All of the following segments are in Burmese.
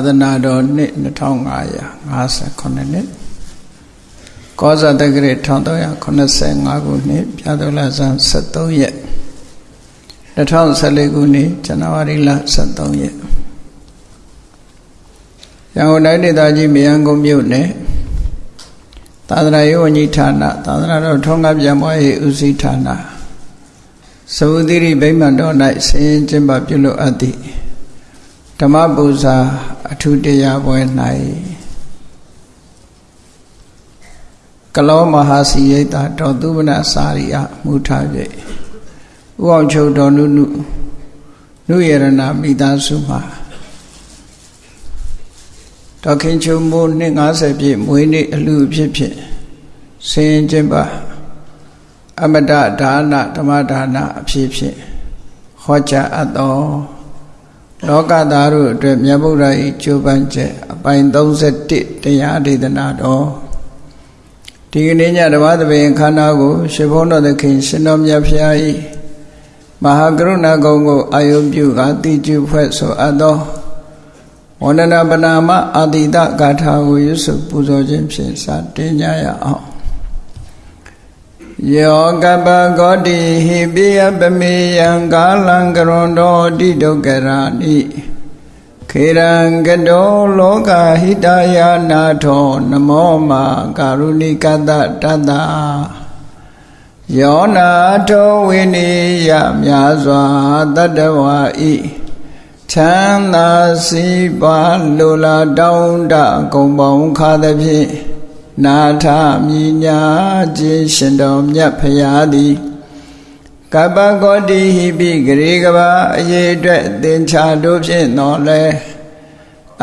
သာသနာတော်နှစ်2558နှစ်ကောဇာတက္ကရာ1385ခုနှစ်ပြာတော်လဆန်း73ရက်2014ခုနှစ်ဇန်နဝါရီလ73ရက်ရန်ကုန်တိုင်းဒေသကြီးမြေယံကုန်းမြို့နယ်သာသနာရေးဝန်ကြီးဌာနသာသနာတော်ထုံးကားပြန်ပွားရေးဦးစီးဌာနသဝတိရိဗိမာန်တော်၌ဆင်းရင်ကျင်းပပြုလုပ်အပ်သည့်ဓမ္မပူဇာ အထုတရားပွဲ၌ကလောမဟာစီရိတာတော်သူမနစာရိယမူထားပြည့်ဥအောင်ချုပ်တော်နုနုနုယရဏမိသားစုမှာတော်ခင်ချုံမိုးနှစ်90ပြည့်မွေးနေ့အလူဖြစ်ဖြစ်ဆင်းကျင်းပါအမတဒါနဓမ္မဒါနအဖြစ်ဖြစ်ဟောကြားအပ်တော် လောကသားတို့အတွက်မြတ်ဗုဒ္ဓ၏ကြိုးပမ်းချက်အပိုင်း31တရားဒေသနာတော်ဒီကနေ့ညဓမ္မသဘင်ခန္ဓာကိုရှင်ဘုန်းတော်သခင်ရှင်တော်မြတ်ဖျား၏မဟာကရုဏာကုံကိုအာယုပြုကတိကျဖွဲ့ဆိုအပ်သောဝန္ဒနာပနာမအာတိတဂါထာကိုရွတ်ဆိုပူဇော်ခြင်းဖြင့်စတင်ကြရအောင် ယောကပဂောတိဟိပိယပမေယံကာလံကရွန်တော်တိဒုက္ကရာနိခေရံကတောလောကဟိတယာနာထောနမောမာကာရုဏိကတတတ္တယောနာထောဝိနိယမြာစွာတတ္တဝါဤချမ်းသာစီပါလိုလားတောင်းတကုံပေါင်းခါသဖြင့် နာထမြညာခြင်းရှင်တော်မြတ်ဖရာသည်ကပ္ပဂောတိဟိပိဂရေကဘာအရေးအတွက်သင်္ချာတို့ဖြင့်တော်လဲ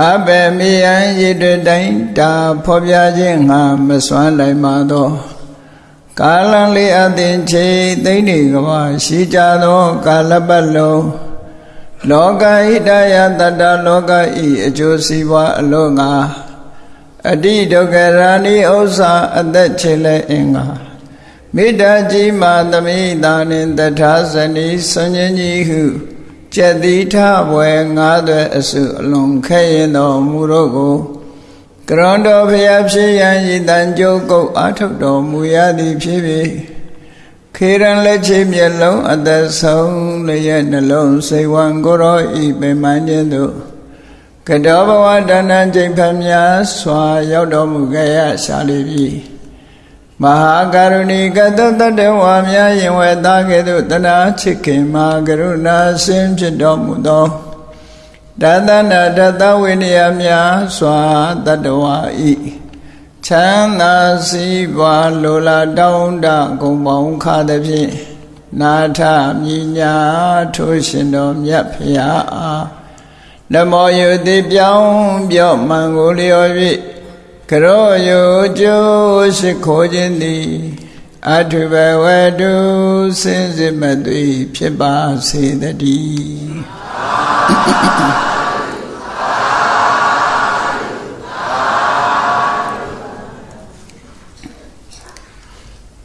အဘယ်မြေယံရည်တွေတိုင်းတာဖော်ပြခြင်းငါမစွမ်းနိုင်ပါသောကာလံလေးအသင်ချေသိမ့်နေကဘာရှိကြသောကာလပတ်လုံးလောကဣတယတတ္တလောကဤအကျိုးစီးပွားအလို့ငါ အတိဒုက္ခရာဏီဥစ္စာအသက်ချေလဲအင်္ဂါမေတ္တာကြီးမာသမိတာနှင့်တထာဇနီဆွန်ញကြီးဟုကျက်တိထဘွယ်ငါးသွဲအစုအလွန်ခဲရင်တော်မူတော့ကိုကရွန်တော်ဖျားဖြစ်ရန်ရည်တန်ကြုတ်ကုတ်အာထုတ်တော်မူရသည်ဖြစ်ဖြစ်ခေရန်လက်ချေမျက်လုံးအသက်ဆုံးလျက်နှလုံးစိတ်ဝံကိုရောဤပင်မှန်ခြင်းသို့ ကတောဘဝတဏ္ဍကျိန်ဖန်များစွာရောက်တော်မူခဲ့ရရှာလိပြီမဟာကရုဏီကတတတဝါများယင်ဝဲသားကဲ့သို့တနာချစ်ခင်မှာကရုဏာစင်ဖြစ်တော်မူသောတသနာတသဝိနည်းများစွာတတဝါဤချမ်းသာစီးပွားလိုလားတောင်းတဂုံပေါင်းခါသည်ဖြင့်နာထမြညာထိုးရှင်တော်မြတ်ဖရာအား နမောယုတိပြောင်းပြော့မှန်ကိုလျော်၍ကရောယုကျိုးရှိခိုးခြင်းသည်အထုဘဝတုစင်စစ်မသွေဖြစ်ပါစေတည်း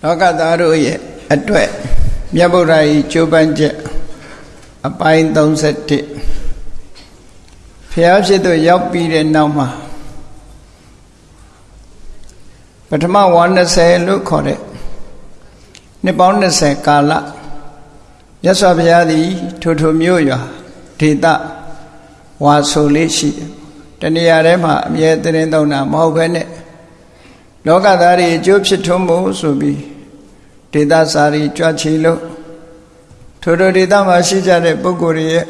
လောကသားတို့ရဲ့အတွက်မြတ်ဗုဒ္ဓ၏ကြိုးပမ်းချက်အပိုင်း31 ဖျားဖြစ်သူရောက်ပြီးတဲ့နောက်မှာပထမ120လို့ခေါ်တဲ့နှစ်ပေါင်း20ကာလမြတ်စွာဘုရားသည်ထိုထိုမြို့ရွာဒေသဝါဆိုလေးရှိတယ်တဏှာထဲမှာအမြဲတရင်သုံးတာမဟုတ်ဘဲနဲ့လောကသားတွေအကျိုးဖြစ်ထွန်းဖို့ဆိုပြီးဒေသစာရီကြွချီလို့ထိုထိုဒေသမှာရှိကြတဲ့ပုဂ္ဂိုလ်ရဲ့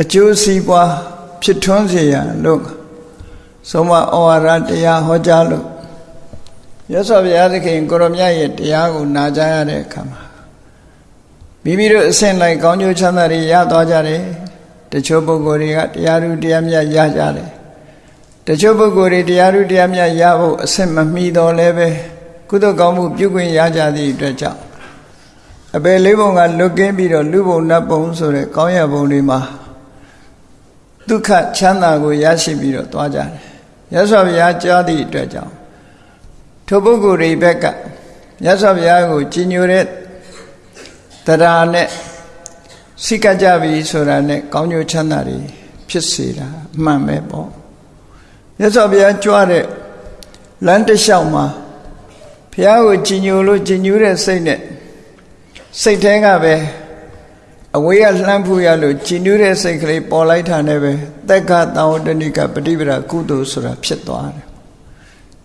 အကျိုးစီးပွားဖြစ်ထွန်းစေရန်လို့ဆုံးမဩဝါဒတရားဟောကြားလို့ရသော်ဘုရားသခင်ကိုရမြတ်ရဲ့တရားကိုနာကြားရတဲ့အခါမှာမိမိတို့အစဉ်လိုက်ကောင်းကျိုးချမ်းသာတွေရသွားကြတယ်တချို့ပုဂ္ဂိုလ်တွေကတရားဓုတရားမြတ်ရကြတယ်တချို့ပုဂ္ဂိုလ်တွေတရားဓုတရားမြတ်ရဖို့အစဉ်မမီတော့လည်းပဲကုသိုလ်ကောင်းမှုပြုခွင့်ရကြသည့်အတွက်ကြောင့်အပေလေးပုံကလွတ်ကင်းပြီးတော့လူဘုံနတ်ဘုံဆိုတဲ့ကောင်းရဘုံတွေမှာ ဒုက္ခချမ်းသာကိုရရှိပြီးတော့သွားကြတယ်။ရသော်ဘုရားကြားသည့်အတွက်ကြောင့်ထိုပုဂ္ဂိုလ်တွေဘက်ကရသော်ဘုရားကိုကြီးညိုတဲ့တရားနဲ့စိတ်ကကြပြီဆိုတာနဲ့ကောင်းကျိုးချမ်းသာတွေဖြစ်စေတာအမှန်ပဲပေါ့မြတ်စွာဘုရားကြွတဲ့လမ်းတစ်လျှောက်မှာဘုရားကိုကြည်ညိုလို့ကြည်ညိုတဲ့စိတ်နဲ့စိတ်ထဲကပဲ အဝေးကလှမ်းဖူးရလို့ကြည်ညိုတဲ့စိတ်ကလေးပေါ်လိုက်တာနဲ့ပဲသက္ကသဝတ္တနိကပฏิပဒါကုသိုလ်ဆိုတာဖြစ်သွားတယ်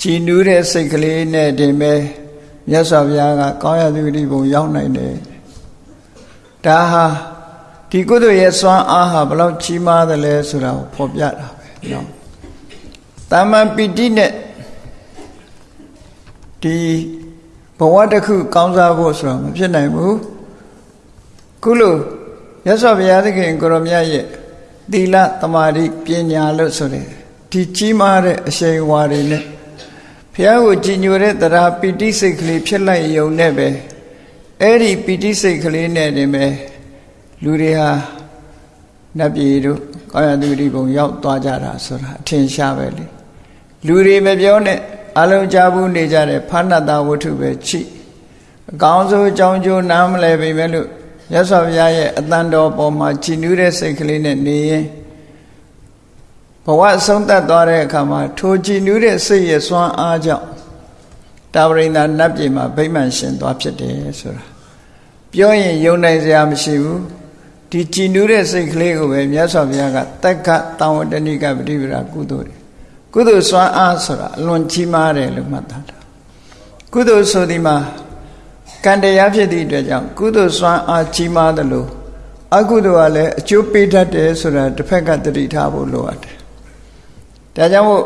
ကြည်ညိုတဲ့စိတ်ကလေးနဲ့တင်ပဲမြတ်စွာဘုရားကကောင်းရသူတိဘုံရောက်နိုင်တယ်ဒါဟာဒီကုသိုလ်ရဲ့စွမ်းအားဟာဘလောက်ကြီးမားသလဲဆိုတာကိုဖော်ပြတာပဲနော်တာမန်ပီတိနဲ့ဒီဘဝတစ်ခု ကောင်းစားဖို့ဆိုတာမဖြစ်နိုင်ဘူးခုလို ရသော်ဘုရားသခင်ကိုရောမြတ်ရဲ့သီလသမာဓိပညာလို့ဆိုတဲ့ဒီကြီးမားတဲ့အရှိန်အဝါတွေနဲ့ဘုရားကိုကြည်ညိုတဲ့တရားပီတိစိတ်ကလေးဖြစ်လိုက်ယုံနဲ့ပဲအဲ့ဒီပီတိစိတ်ကလေးနဲ့တင်ပဲလူတွေဟာနတ်ပြည်တို့ကောင်းရသူဒီဘုံရောက်သွားကြတာဆိုတာအထင်ရှားပဲလေလူတွေမပြောနဲ့အလုံးကြဘူးနေကြတဲ့ဖဏတဝတ္ထုပဲချိအကောင်းဆုံးအကြောင်းကျိုးနားမလဲပြီမဲ့လို့ ရသော်ဘုရားရဲ့အတန်တော်ပေါ်မှာကြည်နူးတဲ့စိတ်ကလေးနဲ့နေရင်ဘဝအဆုံးသတ်သွားတဲ့အခါမှာထိုကြည်နူးတဲ့စိတ်ရဲ့စွမ်းအားကြောင့်တာဝရိန္ဒနတ်ပြည်မှာဗိမာန်ရှင်သွားဖြစ်တယ်ဆိုတာပြောရင်ယုံနိုင်စရာမရှိဘူးဒီကြည်နူးတဲ့စိတ်ကလေးကိုပဲမြတ်စွာဘုရားကတက္ကတံဝတ္တနိကပฏิပဒါကုသိုလ်ကုသိုလ်စွမ်းအားဆိုတာအလွန်ကြီးမားတယ်လို့မှတ်သားတာကုသိုလ်ဆိုဒီမှာ ကံတရားဖြစ်သည့်အတွက်ကြောင့်ကုသိုလ်စွမ်းအားကြီးမားတယ်လို့အကုသိုလ်ကလည်းအကျိုးပေးတတ်တယ်ဆိုတာတစ်ဖက်ကတတိထားဖို့လိုအပ်တယ်ဒါကြောင့်မို့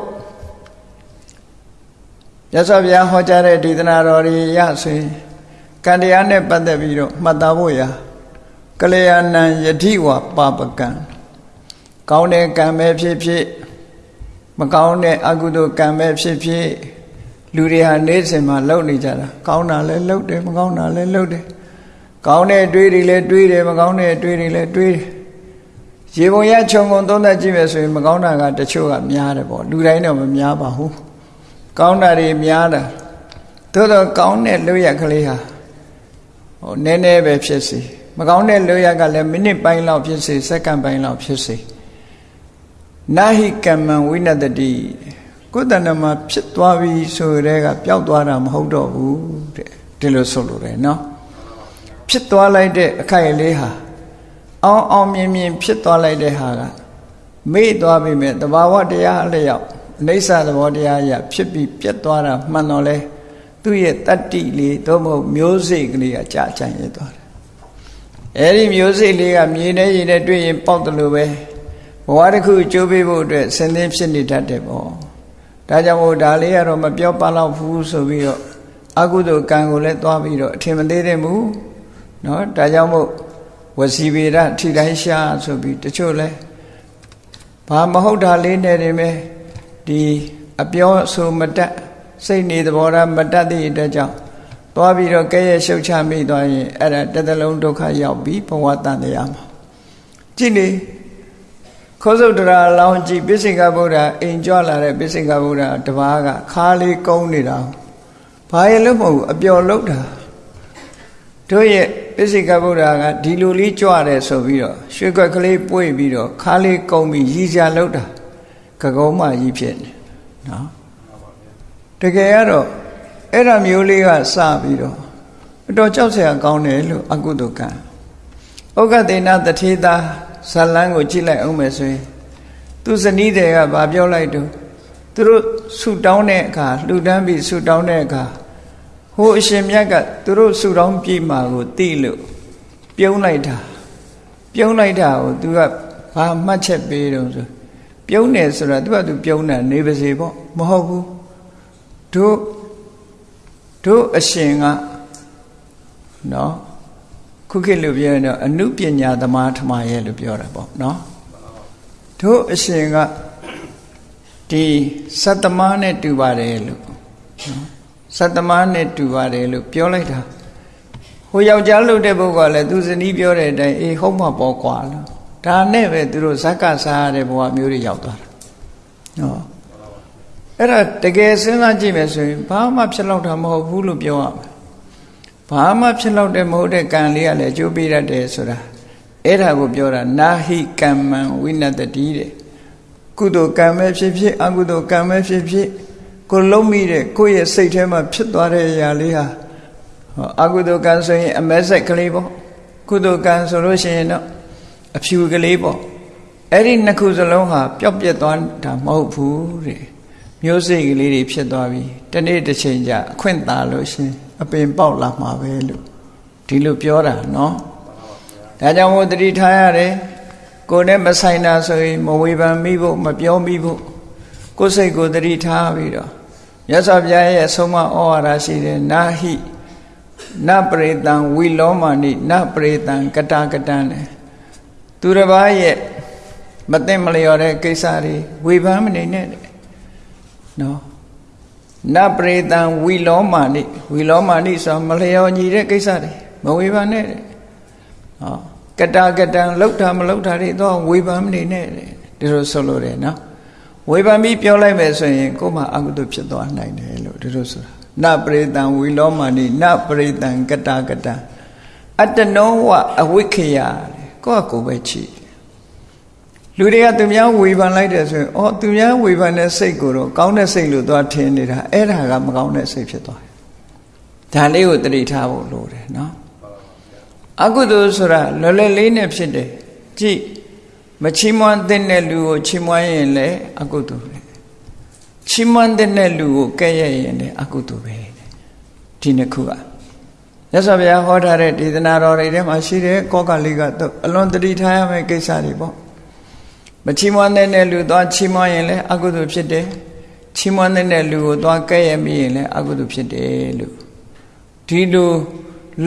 ရသော်ဗျာဟောကြားတဲ့ဒေသနာတော်တွေရဆိုရင်ကံတရားနဲ့ပတ်သက်ပြီးတော့မှတ်သားဖို့ရာကလျာဏံယတိဝပါပကံကောင်းတဲ့ကံပဲဖြစ်ဖြစ်မကောင်းတဲ့အကုသိုလ်ကံပဲဖြစ်ဖြစ် လူတွေဟာနေ့စဉ်မှာလုပ်နေကြတာကောင်းတာလည်းလုပ်တယ်မကောင်းတာလည်းလုပ်တယ်ကောင်းတဲ့အတွေးတွေလည်းတွေးတယ်မကောင်းတဲ့အတွေးတွေလည်းတွေးတယ်ရေပုံရခြုံငုံသုံးသပ်ကြည့်မယ်ဆိုရင်မကောင်းတာကတချို့ကများတယ်ပေါ့လူတိုင်းတော့မများပါဘူးကောင်းတာတွေများတာသို့တော့ကောင်းတဲ့လုပ်ရကလေးဟာဟိုနည်းနည်းပဲဖြစ်စီမကောင်းတဲ့လုပ်ရကလည်းမိနစ်ပိုင်းလောက်ဖြစ်စီစက္ကန့်ပိုင်းလောက်ဖြစ်စီနာဟိကမ္မံဝိနတတိ ကိုယ်တဏ္ဍမှာဖြစ်သွားပြီဆိုတဲ့ကပျောက်သွားတာမဟုတ်တော့ဘူးတဲ့ဒီလိုဆိုလိုတယ်နော်ဖြစ်သွားလိုက်တဲ့အခိုက်အလေးဟာအောင်အောင်မြင်မြင်ဖြစ်သွားလိုက်တဲ့ဟာကမေ့သွားပြီမဲ့တဘာဝတရားအလျောက်အိဋ္ဌသဘောတရားရဖြစ်ပြီးပြတ်သွားတာမှန်တော့လဲသူ့ရဲ့တတ္တိလေးသို့မဟုတ်မျိုးစိတ်ကလေးကကြာချင်ရသွားတယ်အဲဒီမျိုးစိတ်လေးကမြေနဲ့ရေနဲ့တွေ့ရင်ပေါက်တယ်လို့ပဲဘဝတစ်ခုကြိုးပေးဖို့အတွက်ဆင်းသင်းဖြစ်နေတတ်တယ်ပေါ့ ဒါကြောင့်မို့ဒါလေးကတော့မပြောပါတော့ဘူးဆိုပြီးတော့အကုသိုလ်ကံကိုလည်းသွားပြီးတော့အထင်မသေးတဲ့မူเนาะဒါကြောင့်မို့ဝစီဗေဒထိတိုင်းရှာဆိုပြီးတချို့လဲဘာမဟုတ်တာလေးနဲ့နေမယ်ဒီအပြောဆိုမတတ်စိတ်နေသဘောထားမတတ်တဲ့အတွက်ကြောင့်သွားပြီးတော့ကဲရဲ့ရှုပ်ချမိသွားရင်အဲ့ဒါတစ်သလုံးဒုက္ခရောက်ပြီးဘဝတန်တရားမှာကြည့်လေ ခောစုတ်တရာလောင်းကြည့်ပိစိကဗုဒ္ဓအိမ်ကြွလာတဲ့ပိစိကဗုဒ္ဓတပားကခါလေးကုန်းနေတာဘာရဲ့လို့မဟုတ်ဘူးအပျော်လုတ်တာတို့ရဲ့ပိစိကဗုဒ္ဓကဒီလိုလေးကြွတယ်ဆိုပြီးတော့ရွှေခွက်ကလေးပွေ့ပြီးတော့ခါလေးကုန်းပြီးရည်ကြလုတ်တာကကုံးမကြီးဖြစ်နေနော်တကယ်ကတော့အဲ့ဒါမျိုးလေးကစပြီးတော့အတော်ကြောက်စရာကောင်းတယ်လို့အကုသိုလ်ကံဩဃတေနတထေသာ ဇလန်းကိုကြည့်လိုက်အောင်မယ်ဆိုရင်သူဇနီးတွေကဗာပြောလိုက်တော့သူတို့ဆူတောင်းတဲ့အခါလှူဒန်းပြီးဆူတောင်းတဲ့အခါဟိုအရှင်မြတ်ကသူတို့ဆူတောင်းပြမှာကိုသိလို့ပြုံးလိုက်တာပြုံးလိုက်တာကိုသူကဘာမှတ်ချက်ပေးတော့ဆိုပြုံးတယ်ဆိုတာသူကသူပြုံးတာနေပါစေပေါ့မဟုတ်ဘူးတို့တို့အရှင်ကနော် ခုခေတ်လို့ပြောရင်တော့အနုပညာသမားထမရဲ့လို့ပြောတာပေါ့နော်တို့အရှင်ကဒီစတ္တမနဲ့တူပါတယ်လို့နော်စတ္တမနဲ့တူပါတယ်လို့ပြောလိုက်တာဟိုယောက်ျားလို့တဲ့ပုဂ္ဂိုလ်ကလည်းသူဇနီးပြောတဲ့အတိုင်းအေးဟုတ်မှာပေါ့ကွာလို့ဒါနဲ့ပဲသူတို့ဇက်ကစားရတဲ့ဘဝမျိုးတွေရောက်သွားတာနော်အဲ့ဒါတကယ်စဉ်းစားကြည့်မယ်ဆိုရင်ဘာမှဖြစ်လောက်တာမဟုတ်ဘူးလို့ပြောရမယ် ဘာမှဖြစ်လောက်တဲ့မဟုတ်တဲ့ကံလေးကလည်းအကျိုးပေးတတ်တယ်ဆိုတာအဲ့ဒါကိုပြောတာနာဟိကမ္မံဝိနတတိတဲ့ကုသိုလ်ကံပဲဖြစ်ဖြစ်အကုသိုလ်ကံပဲဖြစ်ဖြစ်ကိုလုံးမိတဲ့ကိုယ့်ရဲ့စိတ်ထဲမှာဖြစ်သွားတဲ့အရာလေးဟာအကုသိုလ်ကံဆိုရင်အမဲဆက်ကလေးပေါ့ကုသိုလ်ကံဆိုလို့ရှိရင်တော့အဖြူကလေးပေါ့အဲ့ဒီနှစ်ခုစလုံးဟာပျောက်ပြက်သွားတာမဟုတ်ဘူးတဲ့မျိုးစိတ်ကလေးတွေဖြစ်သွားပြီတနေ့တစ်ချိန်ကျအခွင့်သာလို့ရှင် အပင်ပေါက်လာမှာပဲလို့ဒီလိုပြောတာနော်ဒါကြောင့်မို့တတိထားရတယ်ကိုယ်နဲ့မဆိုင်တာဆိုရင်မဝေဖန်မိဖို့မပြောမိဖို့ကိုယ်စိတ်ကိုတတိထားပြီးတော့မြတ်စွာဘုရားရဲ့အဆုံးအမဩဝါဒရှိတယ်နာဟိနပရိတံဝီလောမာနိနပရိတံကတာကတံတဲ့သူတစ်ပါးရဲ့မသိမလျော်တဲ့ကိစ္စတွေဝေဖန်မနေနဲ့တဲ့နော် နပရိတံဝီလောမာနိဝီလောမာနိဆိုမလျော်ညီတဲ့ကိစ္စတွေမဝေဖန်နဲ့တဲ့ဟောကတာကတံလောက်တာမလောက်တာတွေတော့ဝေဖန်မနေနဲ့တဲ့ဒီလိုဆိုလို့တယ်နော်ဝေဖန်ပြီးပြောလိုက်မယ်ဆိုရင်ကိုယ်မှအကုသိုလ်ဖြစ်သွားနိုင်တယ်လို့ဒီလိုဆိုတာနပရိတံဝီလောမာနိနပရိတံကတာကတံအတ္တနောဝအဝိခယကိုယ့်အကိုပဲချီ လူတွေကသူများဝေဖန်လိုက်တယ်ဆိုရင်အော်သူများဝေဖန်တဲ့စိတ်ကိုတော့ကောင်းတဲ့စိတ်လို့သွားထင်နေတာအဲ့ဒါကမကောင်းတဲ့စိတ်ဖြစ်သွားတယ်ဒါလေးကိုတတိထားဖို့လိုတယ်နော်အကုသိုလ်ဆိုတာလွယ်လွယ်လေးနဲ့ဖြစ်တယ်ကြည့်မချီးမွမ်းတဲ့လူကိုချီးမွမ်းရင်လည်းအကုသိုလ်ပဲချီးမွမ်းတဲ့လူကိုကဲ့ရဲ့ရင်လည်းအကုသိုလ်ပဲဒီနှစ်ခုကမြတ်စွာဘုရားဟောထားတဲ့ဒေသနာတော်တွေထဲမှာရှိတဲ့ကောကလေးကတော့အလွန်တတိထားရမယ့်ကိစ္စတွေပေါ့ မချီးမွမ်းတဲ့လူသွားချီးမွမ်းရင်လည်းအကုသိုလ်ဖြစ်တယ်ချီးမွမ်းတဲ့လူကိုသွားကဲ့ရဲ့မိရင်လည်းအကုသိုလ်ဖြစ်တယ်လို့ဒီလို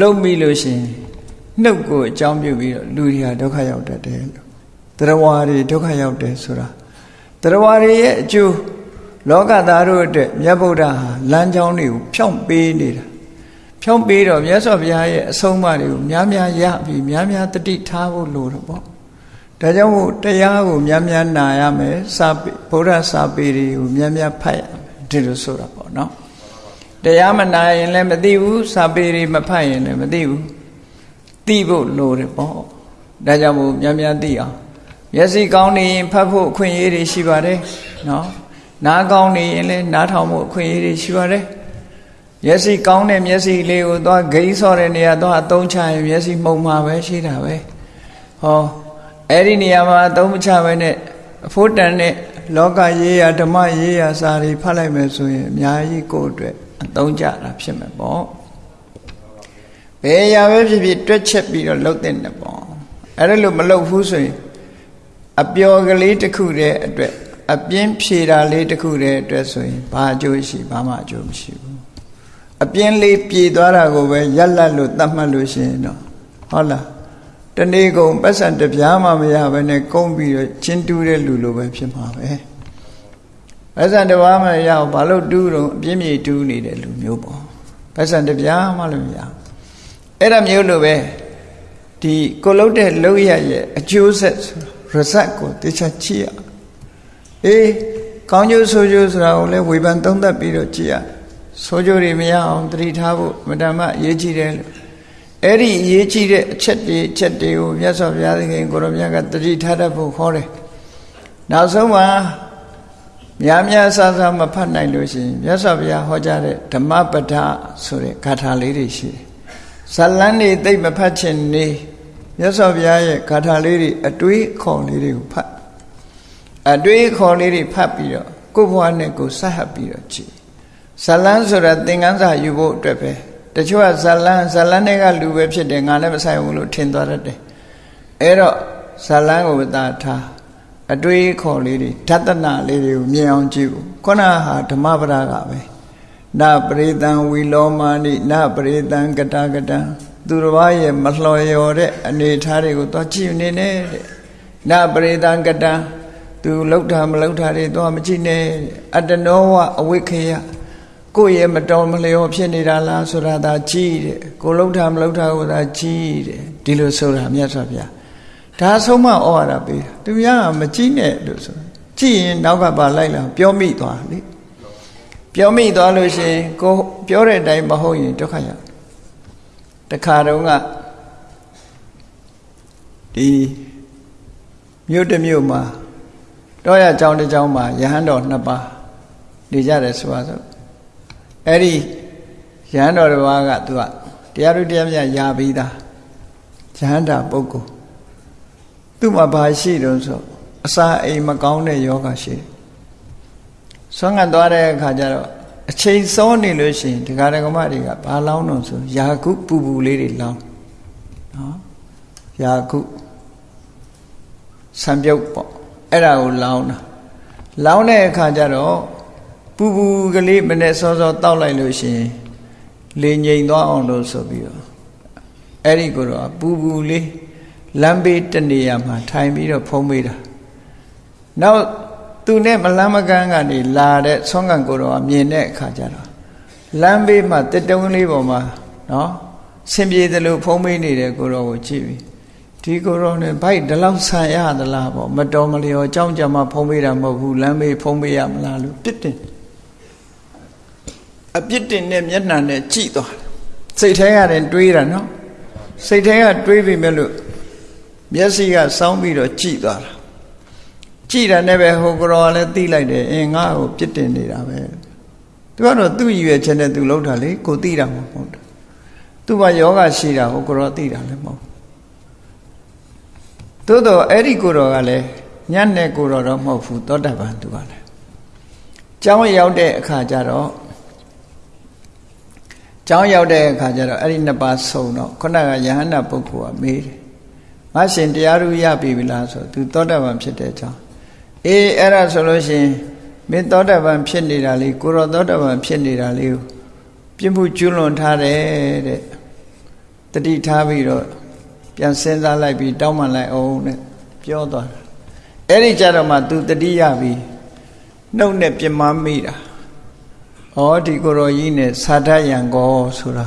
လုံမိလို့ရှိရင်နှုတ်ကိုအကြောင်းပြုပြီးတော့လူတွေဟာဒုက္ခရောက်တတ်တယ်လို့တရားဝါတွေဒုက္ခရောက်တယ်ဆိုတာတရားဝါတွေရဲ့အကျိုးလောကသားတို့အတွက်မြတ်ဗုဒ္ဓဟာလမ်းကြောင်းတွေကိုဖြောင့်ပေးနေတာဖြောင့်ပေးတော့မြတ်စွာဘုရားရဲ့အဆုံးအမတွေကိုများများရပြီးများများတတိထားဖို့လိုတော့ပေါ့ ဒါကြောင့်မို့တရားကိုများများနာရမယ်စာဗုဒ္ဓစာပေတွေကိုများများဖတ်ရမယ်ဒီလိုဆိုတာပေါ့နော်တရားမနာရင်လည်းမသိဘူးစာပေတွေမဖတ်ရင်လည်းမသိဘူးသိဖို့လိုတယ်ပေါ့ဒါကြောင့်မို့များများသိအောင်မျက်စိကောင်းနေရင်ဖတ်ဖို့အခွင့်အရေးတွေရှိပါတယ်နော်နားကောင်းနေရင်လည်းနားထောင်ဖို့အခွင့်အရေးတွေရှိပါတယ်မျက်စိကောင်းတဲ့မျက်စိလေးကိုသွားဂိမ်းဆော့တဲ့နေရာသွားအသုံးချရင်မျက်စိမှုံမှာပဲရှိတာပဲဟော အဲ့ဒီနေရာမှာအသုံးမချဘဲနဲ့အဖို့တန်တဲ့လောကရေးရာဓမ္မရေးရာစာတွေဖတ်လိုက်မယ်ဆိုရင်အများကြီးကိုယ့်အတွက်အသုံးကျတာဖြစ်မှာပေါ့ဘယ်ရာပဲဖြစ်ဖြစ်တွက်ချက်ပြီးတော့လှုပ်တဲ့နဲ့ပေါ့အဲ့ဒါလို့မလှုပ်ဘူးဆိုရင်အပျော်ကလေးတစ်ခုတည်းအတွက်အပြင်းဖြေတာလေးတစ်ခုတည်းအတွက်ဆိုရင်ဘာအကျိုးရှိဘာမှအကျိုးမရှိဘူးအပြင်းလေးပြေသွားတာကိုပဲရက်လက်လို့သတ်မှတ်လို့ရှိရင်တော့ဟုတ်လား တနေ့ကုန်ပတ်စံတပြားမှမရဘဲနဲ့ကုန်းပြီးတော့ချင်းတူးတဲ့လူလိုပဲဖြစ်မှာပဲပတ်စံတပြားမှရအောင်ဘာလို့တူးတော့အပြင်းပြေတူးနေတဲ့လူမျိုးပေါ့ပတ်စံတပြားမှလည်းမရအဲ့ဒါမျိုးလိုပဲဒီကိုလုတ်တဲ့လောက်ရရဲ့အကျိုးဆက် result ကိုတေချာကြည့်ရအေးကောင်းကျိုးဆိုးကျိုးဆိုတာကိုလည်းဝေဖန်သုံးသပ်ပြီးတော့ကြည့်ရဆိုးကျိုးတွေမရအောင်တတိထားဖို့မတ္တမအရေးကြီးတယ်လို့ အဲ့ဒီအရေးကြီးတဲ့အချက်တွေအချက်တွေကိုမြတ်စွာဘုရားသခင်ကိုရောမြတ်ကတတိထားတတ်ဖို့ခေါ်တယ်နောက်ဆုံးမှာများများဆဆမဖတ်နိုင်လို့ရှိရင်မြတ်စွာဘုရားဟောကြားတဲ့ဓမ္မပဒဆိုတဲ့ဂါထာလေးတွေရှိတယ်ဇလန်းတွေသိမဖတ်ချင်နေမြတ်စွာဘုရားရဲ့ဂါထာလေးတွေအတွေးခေါ်လေးတွေကိုဖတ်အတွေးခေါ်လေးတွေဖတ်ပြီးတော့ကိုယ့်ဘဝနဲ့ကိုယ်ဆက်ဟပ်ပြီးတော့ကြည်ဇလန်းဆိုတာသင်္ကန်းစာယူဖို့အတွက်ပဲ တချို့ကဇလန်းဇလန်းတွေကလူပဲဖြစ်တယ်ငါလည်းမဆိုင်ဘူးလို့ထင်သွားတတ်တယ်အဲ့တော့ဇလန်းကိုသာထားအတွေးခေါ်လေးတွေဓတနာလေးတွေကိုမြင်အောင်ကြည့်ဖို့ခုနဟာဓမ္မပဒကပဲနပရိသံဝီလောမာနိနပရိသံကတကတံသူတစ်ပါးရဲ့မလှော်လျော်တဲ့အနေထားတွေကိုသွားကြည့်နေနဲ့တဲ့နပရိသံကတံသူလောက်တာမလောက်တာတွေသွားမကြည့်နဲ့အတ္တနောဝအဝိခေယ ကိုယ့်ရဲ့မတော်မလျော်ဖြစ်နေတာလားဆိုတာသာကြည့်တဲ့ကိုလောက်တာမလောက်တာကိုသာကြည့်တဲ့ဒီလိုဆိုတာမြတ်စွာဘုရားဒါဆုံးမဩဝါဒပေးတာသူများကမကြည့်နဲ့လို့ဆိုကြည့်ရင်နောက်ကပါလိုက်လာပြောမိသွားလေပြောမိသွားလို့ရှိရင်ကိုပြောတဲ့အတိုင်းမဟုတ်ရင်ဒုက္ခရောက်တခါတုန်းကဒီမြို့တစ်မြို့မှာတောရကျောင်းတစ်ကျောင်းမှာယဟန်တော်နှစ်ပါးနေကြတယ်ဆိုပါစို့ အဲ့ဒီယဟန်တော်တစ်ပါးကသူကတရားတို့တရားမြတ်ရာပြီးသားယဟန်တာပုဂ္ဂိုလ်သူ့မှာဘာရှိတုံးဆိုအစာအိမ်မကောင်းတဲ့ယောဂရှိတယ်ဆွမ်းခံသွားတဲ့အခါကျတော့အချိန်စောနေလို့ရှိရင်ဒကာဒကမတွေကဘာလောင်းတော့ဆိုယာကုပူပူလေးတွေလောင်းနော်ယာကုဆံပြုတ်ပေါ့အဲ့ဒါကိုလောင်းတာလောင်းတဲ့အခါကျတော့ ပူပူကလေးမနဲ့စောစောတောက်လိုက်လို့ရှိရင်လေငိမ်သွားအောင်လို့ဆိုပြီးတော့အဲ့ဒီကိုတော့ပူပူလေးလမ်းဘေးတနေရာမှာထိုင်ပြီးတော့ဖုံးပေးတာနောက်သူနဲ့မလမ်းမကန်းကနေလာတဲ့ဆွမ်းကန်ကိုတော့မြင်တဲ့အခါကျတော့လမ်းဘေးမှာတက်တုံးလေးပေါ်မှာနော်ဆင်ပြေတယ်လို့ဖုံးပေးနေတဲ့ကိုတော့ကိုကြည့်ပြီးဒီကိုတော့ねဘိုက်ဒီလောက်ဆန်ရသလားပေါ့မတော်မလျော်အကြောင်းကြမှာဖုံးပေးတာမဟုတ်ဘူးလမ်းဘေးဖုံးပေးရမလားလို့ပြစ်တင် အပြစ်တင်နဲ့မျက်နှာနဲ့ကြည့်သွားစိတ်ထဲကတည်းတွေးတာနော်စိတ်ထဲကတွေးပြီမဲ့လို့မျက်စိကစောင်းပြီးတော့ကြည့်သွားတာကြည့်တာနဲ့ပဲဟိုကတော်လည်းသိလိုက်တယ်အင်းငါ့ကိုပြစ်တင်နေတာပဲသူကတော့သူ့ရည်ရွယ်ချက်နဲ့သူလှုပ်တာလေကိုသိတာမဟုတ်ဘူးသူ့မှာယောဂရှိတာဟိုကတော်သိတာလည်းမဟုတ်သို့တော့အဲ့ဒီကိုတော်ကလည်းညနဲ့ကိုတော်တော့မဟုတ်ဘူးသောတာပန်သူကလည်းကျောင်းရောက်တဲ့အခါကျတော့ ကျောင်းရောက်တဲ့အခါကျတော့အဲ့ဒီနှစ်ပါးဆုံတော့ခုနကယဟန္တာပုဂ္ဂိုလ်ကမေးတယ်ငါရှင်တရားရူရပြီလားဆိုသူသောတာပန်ဖြစ်တဲ့အကြောင်းအေးအဲ့ဒါဆိုလို့ရှိရင်မင်းသောတာပန်ဖြစ်နေတာလေးကိုရောသောတာပန်ဖြစ်နေတာလေးကိုပြင်းမှုကျွလွန်ထားတယ်တဲ့တတိထားပြီးတော့ပြန်စဉ်းစားလိုက်ပြီးတောင်းပန်လိုက်အောင်တဲ့ပြောသွားတာအဲ့ဒီကြတော့မှ तू တတိယပြီးနှုတ်နဲ့ပြမမိတာ ဩဒီကိုရောကြီးနဲ့သာဒယံကောဆိုတာ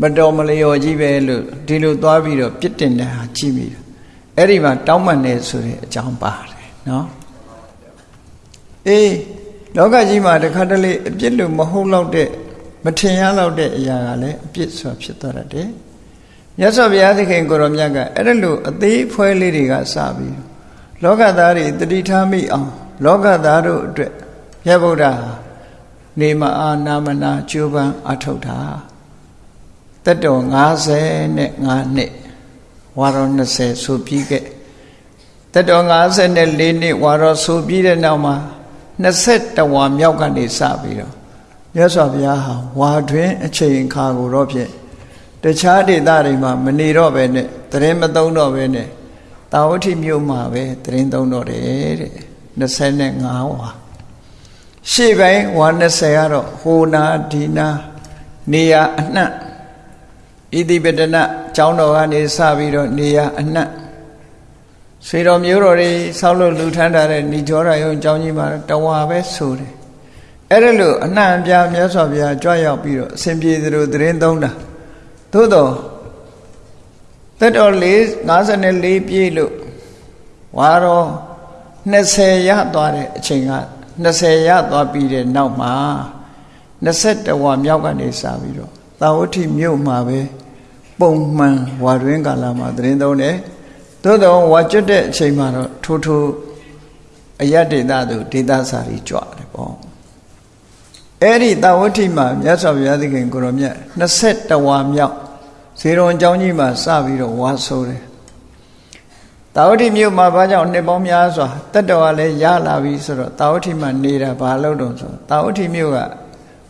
မတော်မလျော်ကြီးပဲလို့ဒီလိုသွားပြီးတော့ပြစ်တင်တဲ့ဟာကြည့်မိတာအဲ့ဒီမှာတောင်းပန်နေဆိုတဲ့အကြောင်းပါတယ်နော်အေးလောကကြီးမှာတခါတလေအပြစ်လို့မဟုတ်တော့တဲ့မထင်ရတော့တဲ့အရာကလည်းအပြစ်ဆိုဖြစ်သွားတတ်တယ်မြတ်စွာဘုရားသခင်ကိုရောမြတ်ကအဲ့ဒါလို့အသေးဖွဲလေးတွေကစပြီးလောကသားတွေတတိထားမိအောင် လောကသားတို့အတွက်မြတ်ဗုဒ္ဓ နေမအာနာမနာကျိုးပန်းအထုတ်တာတက်တော်55နှစ်ဝါရော20ဆိုပြီးခဲ့တက်တော်54နှစ်ဝါရောဆိုပြီးတဲ့နောက်မှာ21ဝါမြောက်ကနေစပြီးတော့မြတ်စွာဘုရားဟာဝါတွင်အချိန်ခါကိုတော့ဖြင့်တခြားဒေသတွေမှာမနေတော့ပဲနဲ့တရင်မသုံးတော့ပဲနဲ့တာဝတိမြို့မှာပဲတရင်သုံးတော့တယ်တဲ့25ဝါ ရှေ့ပိုင်းဝါ20ကတော့ဟိုနာဒီနာနေရအနှံ့ဣတိပတနကျောင်းတော်ကနေစပြီးတော့နေရအနှံ့ဆွေတော်မျိုးတော်တွေဆောက်လို့လူထမ်းထားတဲ့ဏိကျောရယုံကျောင်းကြီးမှာတဝါပဲဆိုတယ်အဲ့ဒါလို့အနှံ့ပြမြတ်စွာဘုရားကြွရောက်ပြီးတော့အစဉ်ပြေသလိုသတင်းသုံးတာသို့တော့သက်တော်4 54ပြည့်လို့ဝါရော20ရသွားတဲ့အချိန်က 20ရသွားပြီးတဲ့နောက်မှာ21ဝါမြောက်ကနေစပြီးတော့သာဝတိမြို့မှာပဲပုံမှန်ဝါတွင်ကာလမှာသတင်းသုံးတယ်သို့တော့ဝါကျွတ်တဲ့အချိန်မှာတော့ထိုးထိုးအယတ်ဒေသသူဒေသစာရီကြွတယ်ပေါ့အဲ့ဒီသာဝတိမှာမြတ်စွာဘုရားသခင်ကိုရောမြတ်21ဝါမြောက်ဇေရုံအကြောင်းကြီးမှာစပြီးတော့ဝါဆိုးတယ် တာဝတိမြို့မှာဘာကြောင့်နှစ်ပေါင်းများစွာတက်တော်ကလည်းရလာပြီဆိုတော့တာဝတိမှာနေတာဘာလို့တော့ဆိုတာဝတိမြို့က